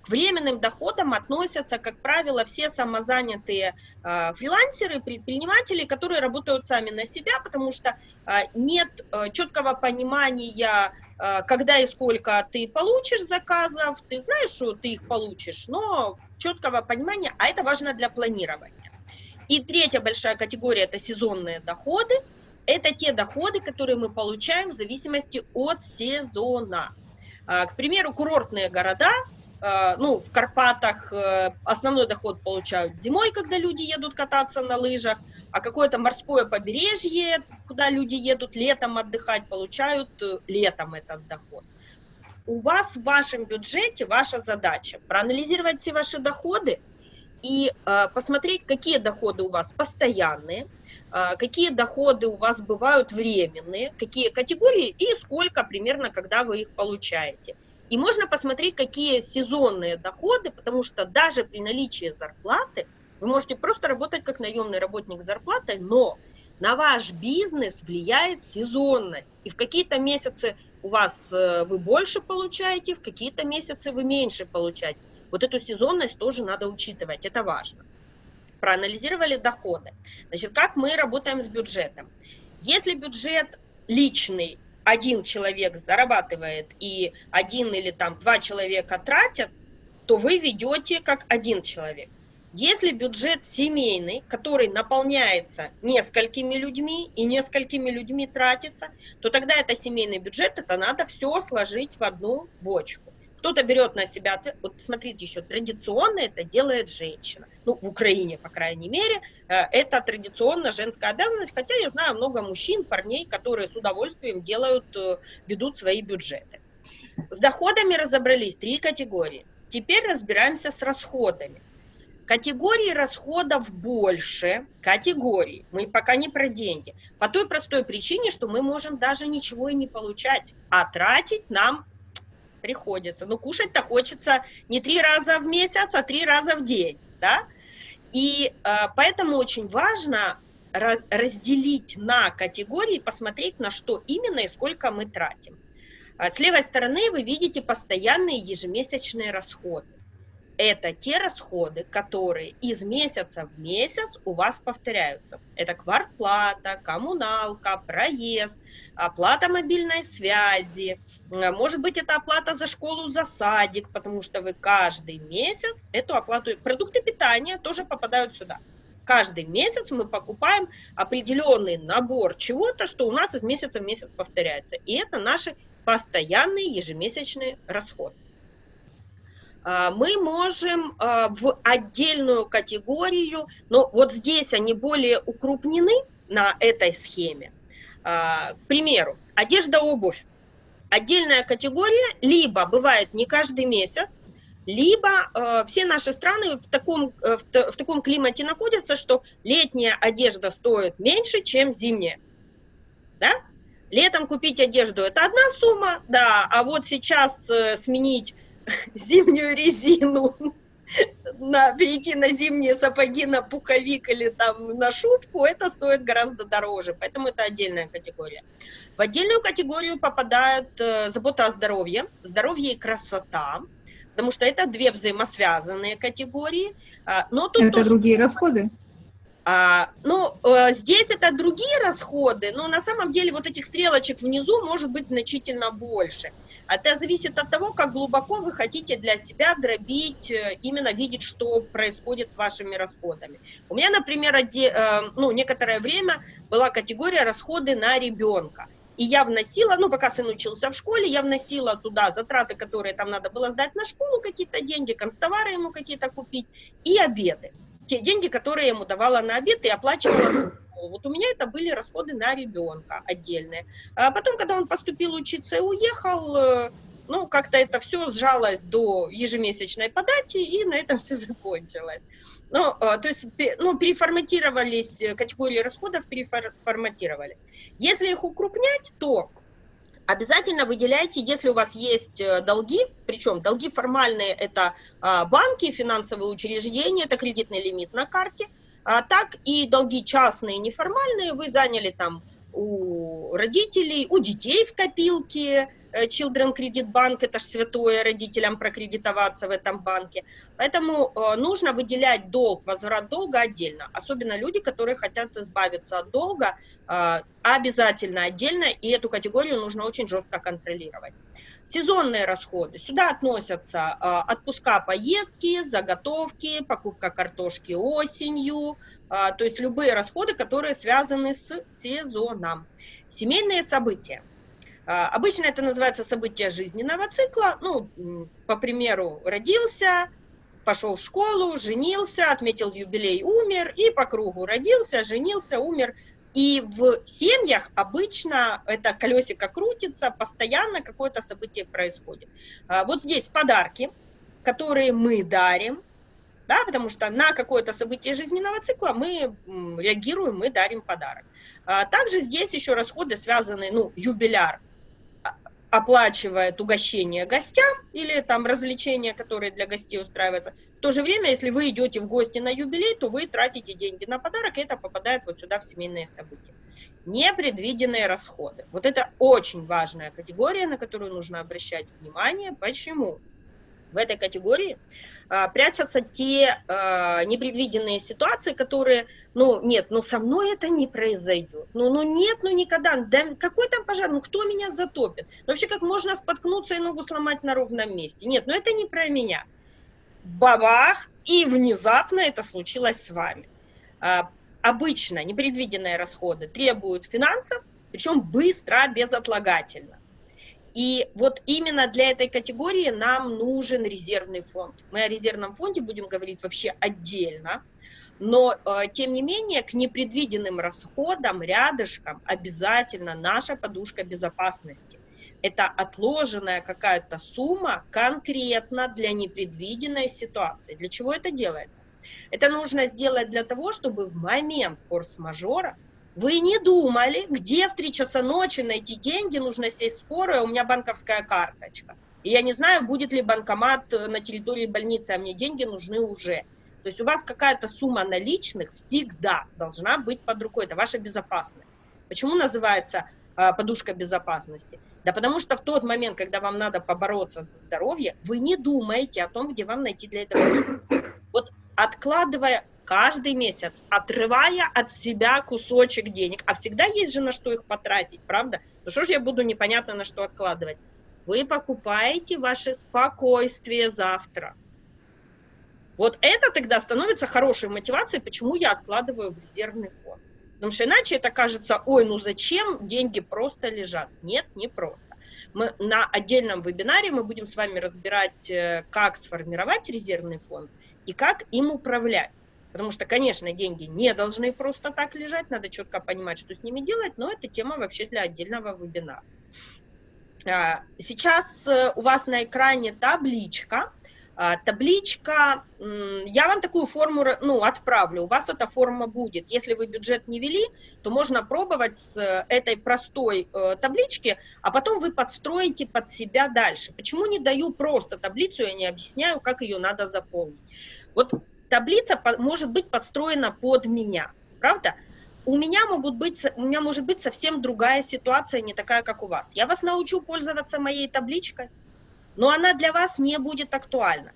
К временным доходам относятся, как правило, все самозанятые э, фрилансеры, предприниматели, которые работают сами на себя, потому что э, нет э, четкого понимания, э, когда и сколько ты получишь заказов, ты знаешь, что ты их получишь, но четкого понимания, а это важно для планирования. И третья большая категория – это сезонные доходы. Это те доходы, которые мы получаем в зависимости от сезона. А, К примеру, курортные города, а, ну, в Карпатах э, основной доход получают зимой, когда люди едут кататься на лыжах, а какое-то морское побережье, куда люди едут летом отдыхать, получают э, летом этот доход. У вас в вашем бюджете ваша задача проанализировать все ваши доходы и э, посмотреть, какие доходы у вас постоянные, э, какие доходы у вас бывают временные, какие категории и сколько примерно, когда вы их получаете. И можно посмотреть, какие сезонные доходы, потому что даже при наличии зарплаты вы можете просто работать как наемный работник с зарплатой, но на ваш бизнес влияет сезонность. И в какие-то месяцы у вас э, вы больше получаете, в какие-то месяцы вы меньше получаете. Вот эту сезонность тоже надо учитывать, это важно. Проанализировали доходы. Значит, как мы работаем с бюджетом? Если бюджет личный, один человек зарабатывает и один или там два человека тратят, то вы ведете как один человек. Если бюджет семейный, который наполняется несколькими людьми и несколькими людьми тратится, то тогда это семейный бюджет, это надо все сложить в одну бочку. Кто-то берет на себя, вот смотрите еще, традиционно это делает женщина. Ну, в Украине, по крайней мере, э, это традиционно женская обязанность, хотя я знаю много мужчин, парней, которые с удовольствием делают, э, ведут свои бюджеты. С доходами разобрались, три категории. Теперь разбираемся с расходами. Категории расходов больше, категорий, мы пока не про деньги, по той простой причине, что мы можем даже ничего и не получать, а тратить нам приходится. Но кушать-то хочется не три раза в месяц, а три раза в день, да? И э, поэтому очень важно раз, разделить на категории, посмотреть, на что именно и сколько мы тратим. А С левой стороны вы видите постоянные ежемесячные расходы это те расходы, которые из месяца в месяц у вас повторяются. Это квартплата, коммуналка, проезд, оплата мобильной связи, может быть, это оплата за школу, за садик, потому что вы каждый месяц эту оплату, продукты питания тоже попадают сюда. Каждый месяц мы покупаем определенный набор чего-то, что у нас из месяца в месяц повторяется. И это наши постоянные ежемесячные расходы. А, мы можем а, в отдельную категорию, но вот здесь они более укрупнены на этой схеме. А, к примеру, одежда, обувь. Отдельная категория, либо бывает не каждый месяц, либо все наши страны в таком, в, в таком климате находятся, что летняя одежда стоит меньше, чем зимняя. Да? Летом купить одежду – это одна сумма, да, а вот сейчас э, сменить [LAUGHS] зимнюю резину на, перейти на зимние сапоги, на пуховик или там на шубку, это стоит гораздо дороже, поэтому это отдельная категория. В отдельную категорию попадают э, забота о здоровье, здоровье и красота, потому что это две взаимосвязанные категории. А, но тут это тоже... другие расходы? А, ну, э, здесь это другие расходы, но на самом деле вот этих стрелочек внизу может быть значительно больше. Это зависит от того, как глубоко вы хотите для себя дробить, э, именно видеть, что происходит с вашими расходами. У меня, например, оде, э, ну, некоторое время была категория расходы на ребенка. И я вносила, ну, пока сын учился в школе, я вносила туда затраты, которые там надо было сдать на школу, какие-то деньги, констовары ему какие-то купить, и обеды те деньги, которые я ему давала на обед и оплачивала вот у меня это были расходы на ребенка отдельные. А потом, когда он поступил учиться и уехал, э, ну, как-то это все сжалось до ежемесячной подачи, и на этом [LAUGHS] все закончилось. Ну, э, то есть, ну, переформатировались, э, категории расходов переформатировались. Если их укрупнять, то обязательно выделяйте, если у вас есть э, долги, причем долги формальные – это а, банки, финансовые учреждения, это кредитный лимит на карте, а так и долги частные, неформальные, вы заняли там у родителей, у детей в копилке, Children Credit Bank, это же святое родителям прокредитоваться в этом банке. Поэтому э, нужно выделять долг, возврат долга отдельно. Особенно люди, которые хотят избавиться от долга, э, обязательно отдельно, и эту категорию нужно очень жестко контролировать. Сезонные расходы. Сюда относятся отпуска, поездки, заготовки, покупка картошки осенью, то есть любые расходы, которые связаны с сезоном. Семейные события. А, обычно это называется событие жизненного цикла. Ну, по примеру, родился, пошел в школу, женился, отметил юбилей, умер, и по кругу родился, женился, умер. И в семьях обычно это колесико крутится, постоянно какое-то событие происходит. А, вот здесь подарки, которые мы дарим, да, потому что на какое-то событие жизненного цикла мы реагируем, мы дарим подарок. А, также здесь еще расходы связаны, ну, юбиляр, оплачивает угощение гостям или там развлечения, которые для гостей устраиваются. В то же время, если вы идете в гости на юбилей, то вы тратите деньги на подарок, и это попадает вот сюда в семейные события. Непредвиденные расходы. Вот это очень важная категория, на которую нужно обращать внимание. Почему? В этой категории а, прячутся те а, непредвиденные ситуации, которые, ну, нет, ну, со мной это не произойдет. Ну, ну, нет, ну, никогда. Да какой там пожар? Ну, кто меня затопит? Ну, вообще, как можно споткнуться и ногу сломать на ровном месте? Нет, ну, это не про меня. Бабах, и внезапно это случилось с вами. А, обычно непредвиденные расходы требуют финансов, причем быстро, безотлагательно. И вот именно для этой категории нам нужен резервный фонд. Мы о резервном фонде будем говорить вообще отдельно, но э, тем не менее к непредвиденным расходам рядышком обязательно наша подушка безопасности. Это отложенная какая-то сумма конкретно для непредвиденной ситуации. Для чего это делается? Это нужно сделать для того, чтобы в момент форс-мажора вы не думали, где в 3 часа ночи найти деньги, нужно сесть в скорую, у меня банковская карточка. И я не знаю, будет ли банкомат на территории больницы, а мне деньги нужны уже. То есть у вас какая-то сумма наличных всегда должна быть под рукой, это ваша безопасность. Почему называется э, подушка безопасности? Да потому что в тот момент, когда вам надо побороться за здоровье, вы не думаете о том, где вам найти для этого деньги. Вот откладывая каждый месяц, отрывая от себя кусочек денег. А всегда есть же на что их потратить, правда? Ну что ж я буду непонятно на что откладывать? Вы покупаете ваше спокойствие завтра. Вот это тогда становится хорошей мотивацией, почему я откладываю в резервный фонд. Потому что иначе это кажется, ой, ну зачем деньги просто лежат? Нет, не просто. Мы на отдельном вебинаре мы будем с вами разбирать, э, как сформировать резервный фонд и как им управлять. Потому что, конечно, деньги не должны просто так лежать, надо четко понимать, что с ними делать, но это тема вообще для отдельного вебинара. А, сейчас э, у вас на экране табличка, А, табличка, я вам такую форму ну, отправлю, у вас эта форма будет. Если вы бюджет не вели, то можно пробовать с этой простой э, таблички, а потом вы подстроите под себя дальше. Почему не даю просто таблицу, я не объясняю, как ее надо заполнить. Вот таблица может быть подстроена под меня, правда? У меня, могут быть, у меня может быть совсем другая ситуация, не такая, как у вас. Я вас научу пользоваться моей табличкой, но она для вас не будет актуальна.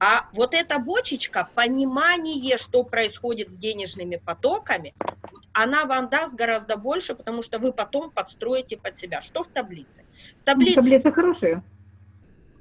А вот эта бочечка, понимание, что происходит с денежными потоками, она вам даст гораздо больше, потому что вы потом подстроите под себя. Что в таблице? В таблице, таблица хорошая.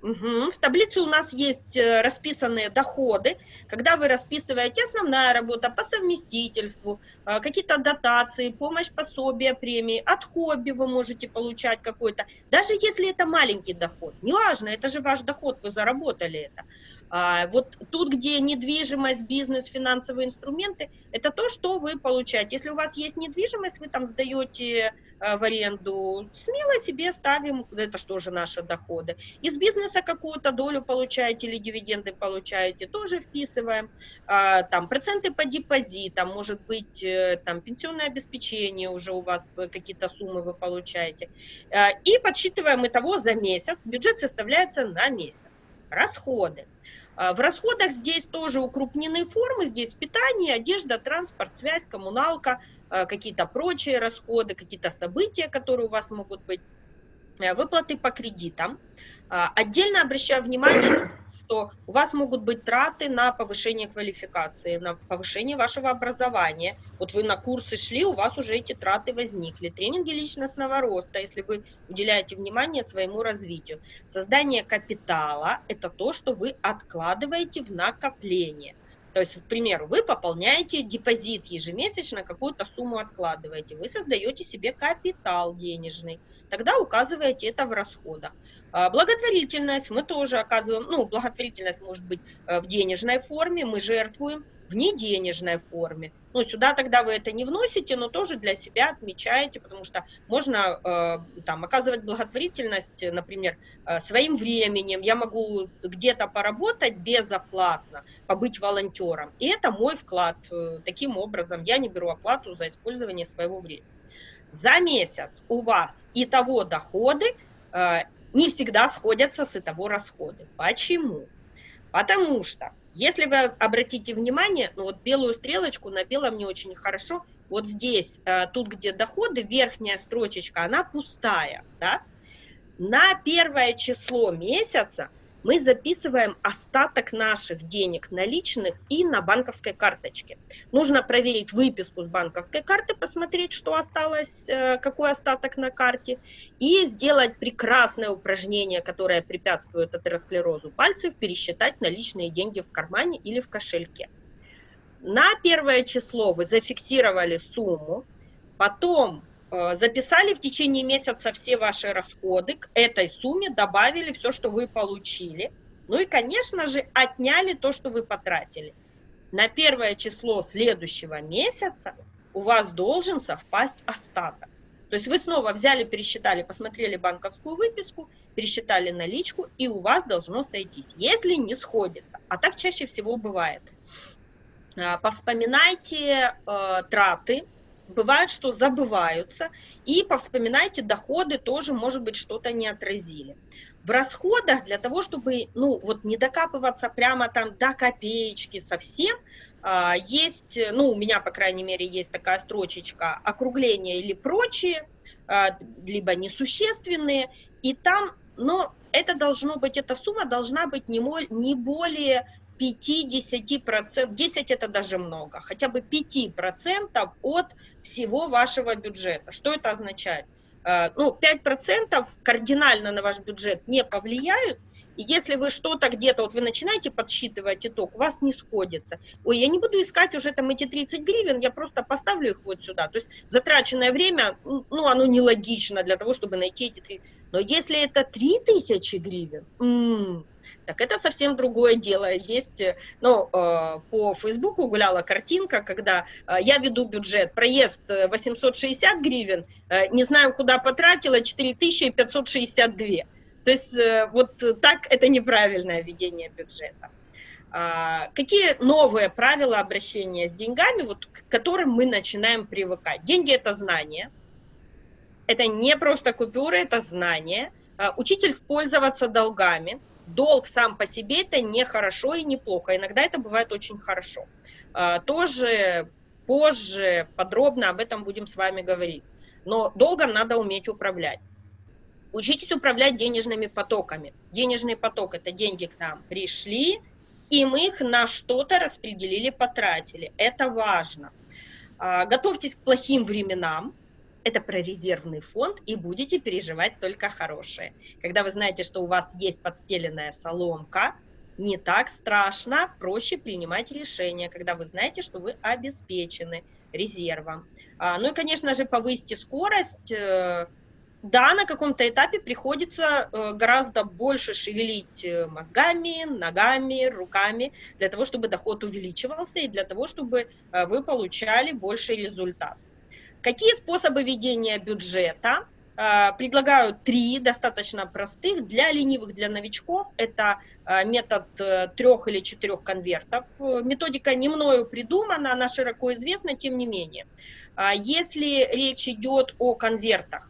В таблице у нас есть э, расписанные доходы. Когда вы расписываете основная работа по совместительству, э, какие-то дотации, помощь, пособия, премии, от хобби вы можете получать какой-то. Даже если это маленький доход, неважно, это же ваш доход, вы заработали это. А, вот тут, где недвижимость, бизнес, финансовые инструменты, это то, что вы получаете. Если у вас есть недвижимость, вы там сдаете э, в аренду, смело себе ставим, это что же наши доходы. Из бизнеса какую-то долю получаете или дивиденды получаете, тоже вписываем. А, там проценты по депозитам, может быть, э, там пенсионное обеспечение уже у вас э, какие-то суммы вы получаете. И подсчитываем итого за месяц. Бюджет составляется на месяц. Расходы. А, в расходах здесь тоже укрупнены формы, здесь питание, одежда, транспорт, связь, коммуналка, а, какие-то прочие расходы, какие-то события, которые у вас могут быть. Э, выплаты по кредитам. А, отдельно обращаю внимание, что у вас могут быть траты на повышение квалификации, на повышение вашего образования. Вот вы на курсы шли, у вас уже эти траты возникли. Тренинги личностного роста, если вы уделяете внимание своему развитию. Создание капитала – это то, что вы откладываете в накопление. То есть, к примеру, вы пополняете депозит ежемесячно, какую-то сумму откладываете, вы создаете себе капитал денежный, тогда указываете это в расходах. А, благотворительность мы тоже оказываем, ну, благотворительность может быть э, в денежной форме, мы жертвуем, в неденежной форме. Ну, сюда тогда вы это не вносите, но тоже для себя отмечаете, потому что можно э, там оказывать благотворительность, например, э, своим временем. Я могу где-то поработать безоплатно, побыть волонтером. И это мой вклад. Э, таким образом, я не беру оплату за использование своего времени. За месяц у вас и того доходы э, не всегда сходятся с того расходы. Почему? Потому что если вы обратите внимание, ну вот белую стрелочку на белом не очень хорошо, вот здесь, э, тут где доходы, верхняя строчечка, она пустая, да? На первое число месяца мы записываем остаток наших денег наличных и на банковской карточке. Нужно проверить выписку с банковской карты, посмотреть, что осталось, э, какой остаток на карте, и сделать прекрасное упражнение, которое препятствует атеросклерозу пальцев, пересчитать наличные деньги в кармане или в кошельке. На первое число вы зафиксировали сумму, потом записали в течение месяца все ваши расходы, к этой сумме добавили все, что вы получили. Ну и, конечно же, отняли то, что вы потратили. На первое число следующего месяца у вас должен совпасть остаток. То есть вы снова взяли, пересчитали, посмотрели банковскую выписку, пересчитали наличку, и у вас должно сойтись. Если не сходится, а так чаще всего бывает, э, повспоминайте э, траты, бывает, что забываются, и повспоминайте, доходы тоже, может быть, что-то не отразили. В расходах для того, чтобы, ну, вот не докапываться прямо там до копеечки совсем, а, есть, ну, у меня, по крайней мере, есть такая строчечка округления или прочие, а, либо несущественные, и там, но это должно быть, эта сумма должна быть не, не более 5-10%, 10 это даже много, хотя бы 5% от всего вашего бюджета. Что это означает? Э, ну, 5% кардинально на ваш бюджет не повлияют, и если вы что-то где-то, вот вы начинаете подсчитывать итог, у вас не сходится. Ой, я не буду искать уже там эти 30 гривен, я просто поставлю их вот сюда. То есть затраченное время, ну, оно нелогично для того, чтобы найти эти 3. Но если это 3000 гривен, м-м, так это совсем другое дело. Есть, ну, э, по Фейсбуку гуляла картинка, когда э, я веду бюджет, проезд 860 гривен, э, не знаю, куда потратила, 4562. То есть э, вот так это неправильное ведение бюджета. А, какие новые правила обращения с деньгами, вот, к которым мы начинаем привыкать? Деньги – это знание, это не просто купюры, это знание. А, учитель пользоваться долгами. Долг сам по себе – это не хорошо и не плохо, иногда это бывает очень хорошо. А, тоже позже подробно об этом будем с вами говорить. Но долгом надо уметь управлять. Учитесь управлять денежными потоками. Денежный поток – это деньги к нам пришли, и мы их на что-то распределили, потратили. Это важно. А, готовьтесь к плохим временам, это про резервный фонд, и будете переживать только хорошее. Когда вы знаете, что у вас есть подстеленная соломка, не так страшно, проще принимать решения, когда вы знаете, что вы обеспечены резервом. А, ну и, конечно же, повысьте скорость, э, да, на каком-то этапе приходится э, гораздо больше шевелить э, мозгами, ногами, руками, для того, чтобы доход увеличивался и для того, чтобы вы получали больший результат. Какие способы ведения бюджета? Предлагаю три достаточно простых. Для ленивых, для новичков это метод трех или четырех конвертов. Методика не мною придумана, она широко известна, тем не менее. Если речь идет о конвертах,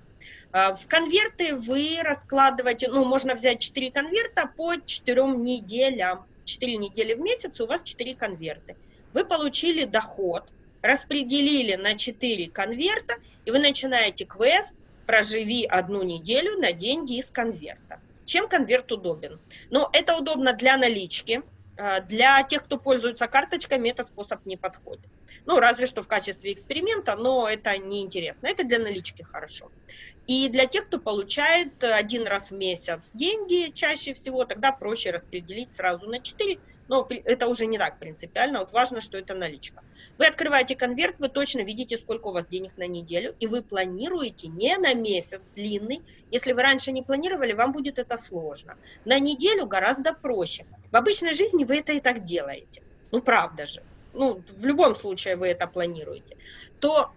в конверты вы раскладываете, ну, можно взять 4 конверта по 4 неделям. 4 недели в месяц, у вас 4 конверта. Вы получили доход, распределили на 4 конверта, и вы начинаете квест «Проживи одну неделю на деньги из конверта». Чем конверт удобен? Ну, это удобно для налички, для тех, кто пользуется карточками, этот способ не подходит. Ну, разве что в качестве эксперимента, но это неинтересно. Это для налички хорошо. И для тех, кто получает один раз в месяц деньги, чаще всего, тогда проще распределить сразу на 4, но это уже не так принципиально. Вот важно, что это наличка. Вы открываете конверт, вы точно видите, сколько у вас денег на неделю, и вы планируете не на месяц длинный. Если вы раньше не планировали, вам будет это сложно. На неделю гораздо проще. В обычной жизни вы это и так делаете. Ну, правда же. Ну, в любом случае вы это планируете. То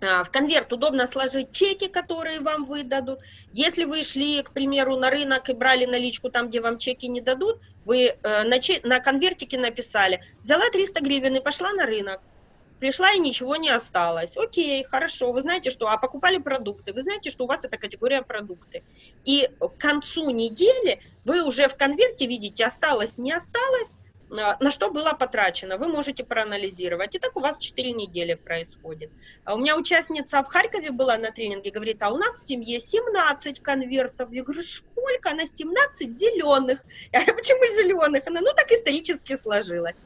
а, в конверт удобно сложить чеки, которые вам выдадут. Если вы шли, к примеру, на рынок и брали наличку там, где вам чеки не дадут, вы э, на, на конвертике написали, взяла 300 гривен и пошла на рынок. Пришла и ничего не осталось. Окей, хорошо, вы знаете, что, а покупали продукты, вы знаете, что у вас это категория продукты. И к концу недели вы уже в конверте видите, осталось, не осталось, на что было потрачено, вы можете проанализировать. И так у вас 4 недели происходит. А у меня участница в Харькове была на тренинге, говорит, а у нас в семье 17 конвертов. Я говорю, сколько? Она 17 зеленых. Я говорю, почему зеленых? Она, ну так исторически сложилось.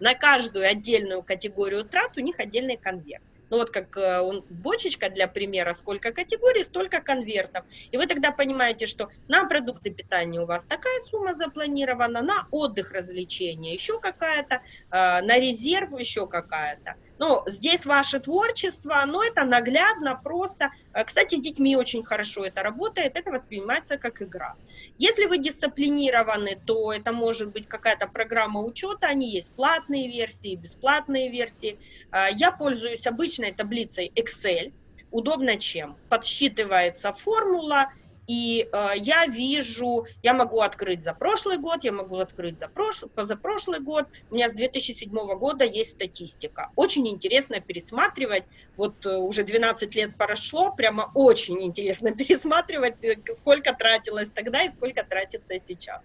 На каждую отдельную категорию трат у них отдельный конверт. Ну вот как э, он, бочечка для примера, сколько категорий, столько конвертов. И вы тогда понимаете, что на продукты питания у вас такая сумма запланирована, на отдых, развлечения еще какая-то, э, на резерв еще какая-то. Ну, здесь ваше творчество, но это наглядно, просто. Э, кстати, с детьми очень хорошо это работает, это воспринимается как игра. Если вы дисциплинированы, то это может быть какая-то программа учета, они есть платные версии, бесплатные версии. Я пользуюсь обычно обычной таблицей Excel. Удобно чем? Подсчитывается формула, и э, я вижу, я могу открыть за прошлый год, я могу открыть за прошлый, позапрошлый год. У меня с 2007 года есть статистика. Очень интересно пересматривать. Вот э, уже 12 лет прошло, прямо очень интересно [LAUGHS] пересматривать, э, сколько тратилось тогда и сколько тратится сейчас.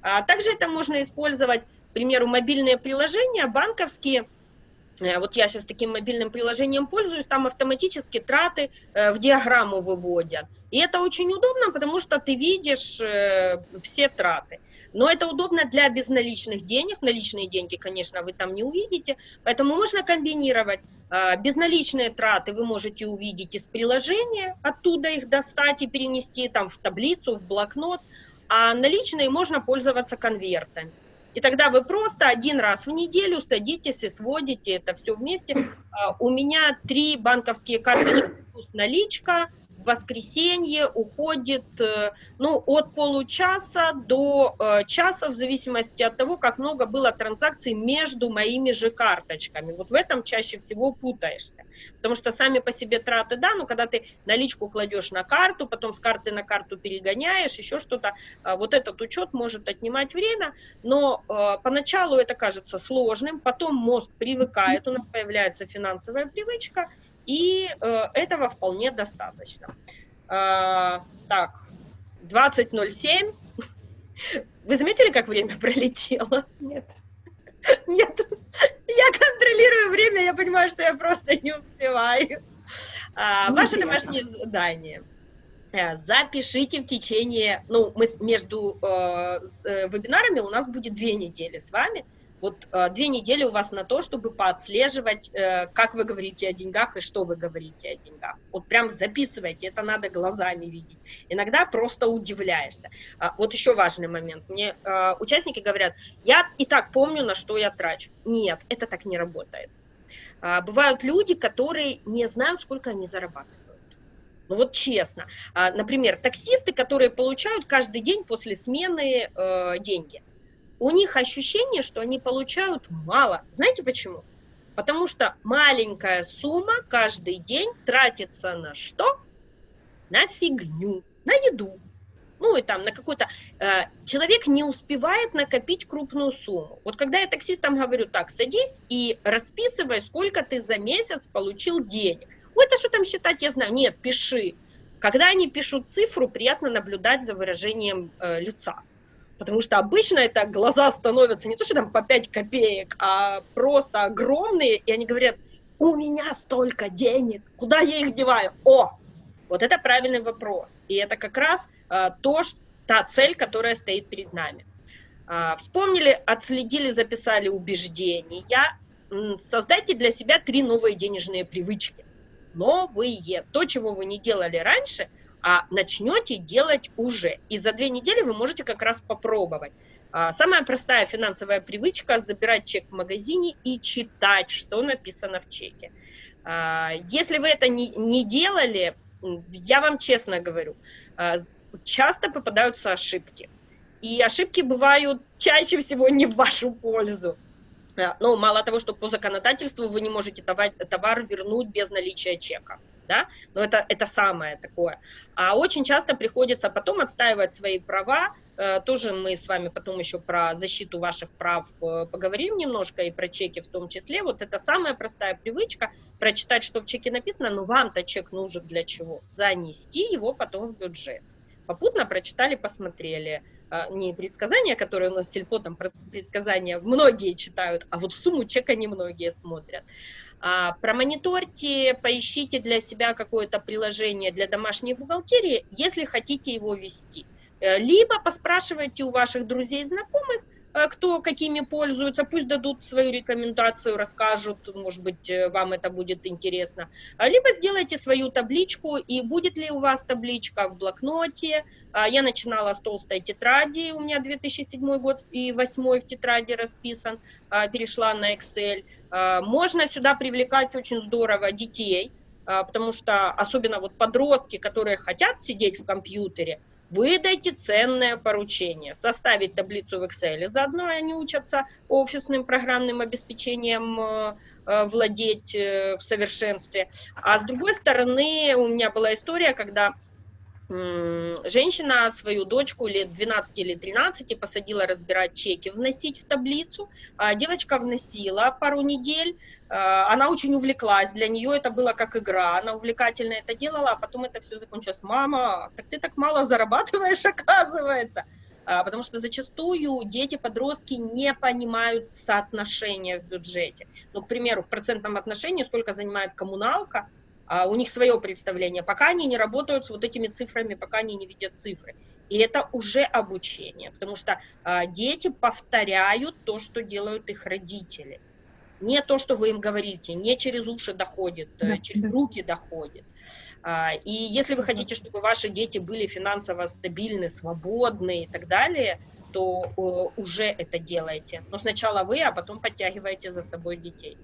А также это можно использовать, к примеру, мобильные приложения банковские, вот я сейчас таким мобильным приложением пользуюсь, там автоматически траты э, в диаграмму выводят. И это очень удобно, потому что ты видишь э, все траты. Но это удобно для безналичных денег. Наличные деньги, конечно, вы там не увидите. Поэтому можно комбинировать. Безналичные траты вы можете увидеть из приложения, оттуда их достать и перенести там в таблицу, в блокнот. А наличные можно пользоваться конвертами. И тогда вы просто один раз в неделю садитесь и сводите это все вместе. А, у меня три банковские карточки плюс наличка, в воскресенье уходит э, ну, от получаса до э, часа, в зависимости от того, как много было транзакций между моими же карточками. Вот в этом чаще всего путаешься. Потому что сами по себе траты, да, но когда ты наличку кладешь на карту, потом с карты на карту перегоняешь, еще что-то, э, вот этот учет может отнимать время, но поначалу это кажется сложным, потом мозг привыкает, у нас появляется финансовая привычка, и э, этого вполне достаточно. Э, так, 20.07. [LAUGHS] Вы заметили, как время [LAUGHS] пролетело? Нет. Нет. Я контролирую время, я понимаю, что я просто не успеваю. А, ваше домашнее задание. Э, запишите в течение, ну, мы между э, э, вебинарами у нас будет две недели с вами. Вот э, две недели у вас на то, чтобы поотслеживать, э, как вы говорите о деньгах и что вы говорите о деньгах. Вот прям записывайте, это надо глазами видеть. Иногда просто удивляешься. А, вот еще важный момент. Мне э, участники говорят, я и так помню, на что я трачу. Нет, это так не работает. А, бывают люди, которые не знают, сколько они зарабатывают. Ну вот честно. А, например, таксисты, которые получают каждый день после смены э, деньги – у них ощущение, что они получают мало. Знаете почему? Потому что маленькая сумма каждый день тратится на что? На фигню, на еду. Ну и там на какой-то... Э, человек не успевает накопить крупную сумму. Вот когда я таксистам говорю, так, садись и расписывай, сколько ты за месяц получил денег. Ой, это что там считать, я знаю. Нет, пиши. Когда они пишут цифру, приятно наблюдать за выражением э, лица. Потому что обычно это глаза становятся не то, что там по 5 копеек, а просто огромные, и они говорят, у меня столько денег, куда я их деваю? О, вот это правильный вопрос. И это как раз а, то, что, та цель, которая стоит перед нами. А, вспомнили, отследили, записали убеждения. Создайте для себя три новые денежные привычки. Новые. То, чего вы не делали раньше – а начнете делать уже. И за две недели вы можете как раз попробовать. А, самая простая финансовая привычка – забирать чек в магазине и читать, что написано в чеке. А, если вы это не, не делали, я вам честно говорю, а, часто попадаются ошибки. И ошибки бывают чаще всего не в вашу пользу. Ну, мало того, что по законодательству вы не можете товар, товар вернуть без наличия чека да, но это, это самое такое. А очень часто приходится потом отстаивать свои права, э, тоже мы с вами потом еще про защиту ваших прав э, поговорим немножко, и про чеки в том числе. Вот это самая простая привычка, прочитать, что в чеке написано, но вам-то чек нужен для чего? Занести его потом в бюджет. Попутно прочитали, посмотрели. А, не предсказания, которые у нас сельпо, там предсказания многие читают, а вот в сумму чека немногие смотрят. А, промониторьте, поищите для себя какое-то приложение для домашней бухгалтерии, если хотите его вести. Э, либо поспрашивайте у ваших друзей и знакомых, э, кто какими пользуется, пусть дадут свою рекомендацию, расскажут, может быть, э, вам это будет интересно. А, либо сделайте свою табличку, и будет ли у вас табличка в блокноте. А, я начинала с толстой тетради, у меня 2007 год и 2008 в тетради расписан, перешла на Excel. Можно сюда привлекать очень здорово детей, потому что особенно вот подростки, которые хотят сидеть в компьютере, выдайте ценное поручение, составить таблицу в Excel, заодно они учатся офисным программным обеспечением э, э, владеть э, в совершенстве. А с другой стороны, у меня была история, когда женщина свою дочку лет 12 или 13 посадила разбирать чеки, вносить в таблицу. А девочка вносила пару недель, а, она очень увлеклась, для нее это было как игра, она увлекательно это делала, а потом это все закончилось. Мама, так ты так мало зарабатываешь, [LAUGHS] оказывается. А, потому что зачастую дети, подростки не понимают соотношения в бюджете. Ну, к примеру, в процентном отношении сколько занимает коммуналка, а у них свое представление, пока они не работают с вот этими цифрами, пока они не видят цифры. И это уже обучение, потому что а, дети повторяют то, что делают их родители. Не то, что вы им говорите, не через уши доходит, э, да, через руки доходит. А, и если вы хотите, чтобы ваши дети были финансово стабильны, свободны и так далее, кто э, уже это делаете. Но сначала вы, а потом подтягиваете за собой детей.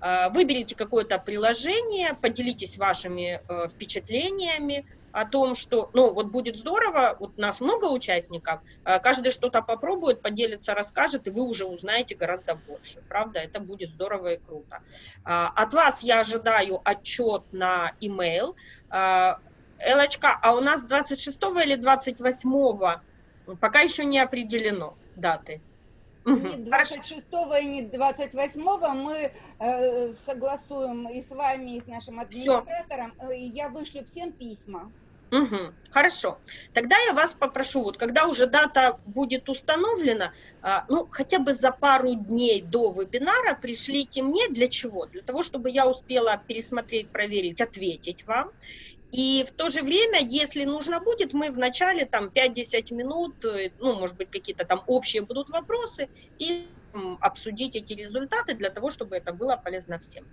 Э, Выберите какое-то приложение, поделитесь вашими э, впечатлениями о том, что, ну, вот будет здорово, вот нас много участников, э, каждый что-то попробует, поделится, расскажет, и вы уже узнаете гораздо больше, правда, это будет здорово и круто. А, От вас я ожидаю отчет на email. А, Элочка, а у нас 26 или 28 пока еще не определено даты. Хорошо. 26 и не 28 мы э, согласуем и с вами, и с нашим администратором, э, и я вышлю всем письма. Мгм. Хорошо. Тогда я вас попрошу, вот когда уже дата будет установлена, а, ну, хотя бы за пару дней до вебинара пришлите мне для чего? Для того, чтобы я успела пересмотреть, проверить, ответить вам. И в то же время, если нужно будет, мы в начале там 5-10 минут, э, ну, может быть, какие-то там общие будут вопросы, и обсудить эти результаты для того, чтобы это было полезно всем.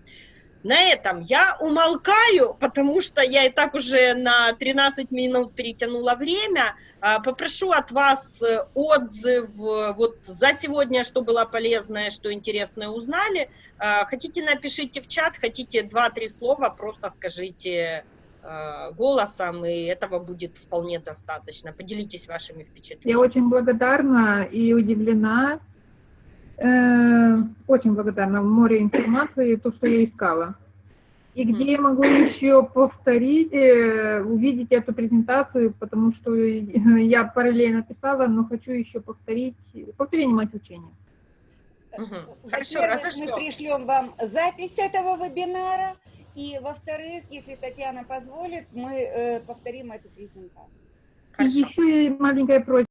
На этом я умолкаю, потому что я и так уже на 13 минут перетянула время. А, Попрошу от вас э, отзыв э, вот за сегодня, что было полезное, что интересное узнали. А, Хотите, напишите в чат, хотите 2-3 слова, просто скажите голосом, и этого будет вполне достаточно. Поделитесь вашими впечатлениями. Я очень благодарна и удивлена. Э, очень благодарна. Море информации, то, что я искала. И где я могу еще повторить, э, увидеть эту презентацию, потому что [LAUGHS] я параллельно писала, но хочу еще повторить. Повторение мать учения. Мгм. Во-первых, Хорошо, раз мы пришлем вам запись этого вебинара, и во-вторых, если Татьяна позволит, мы э, повторим эту презентацию. Хорошо. еще маленькая просьба.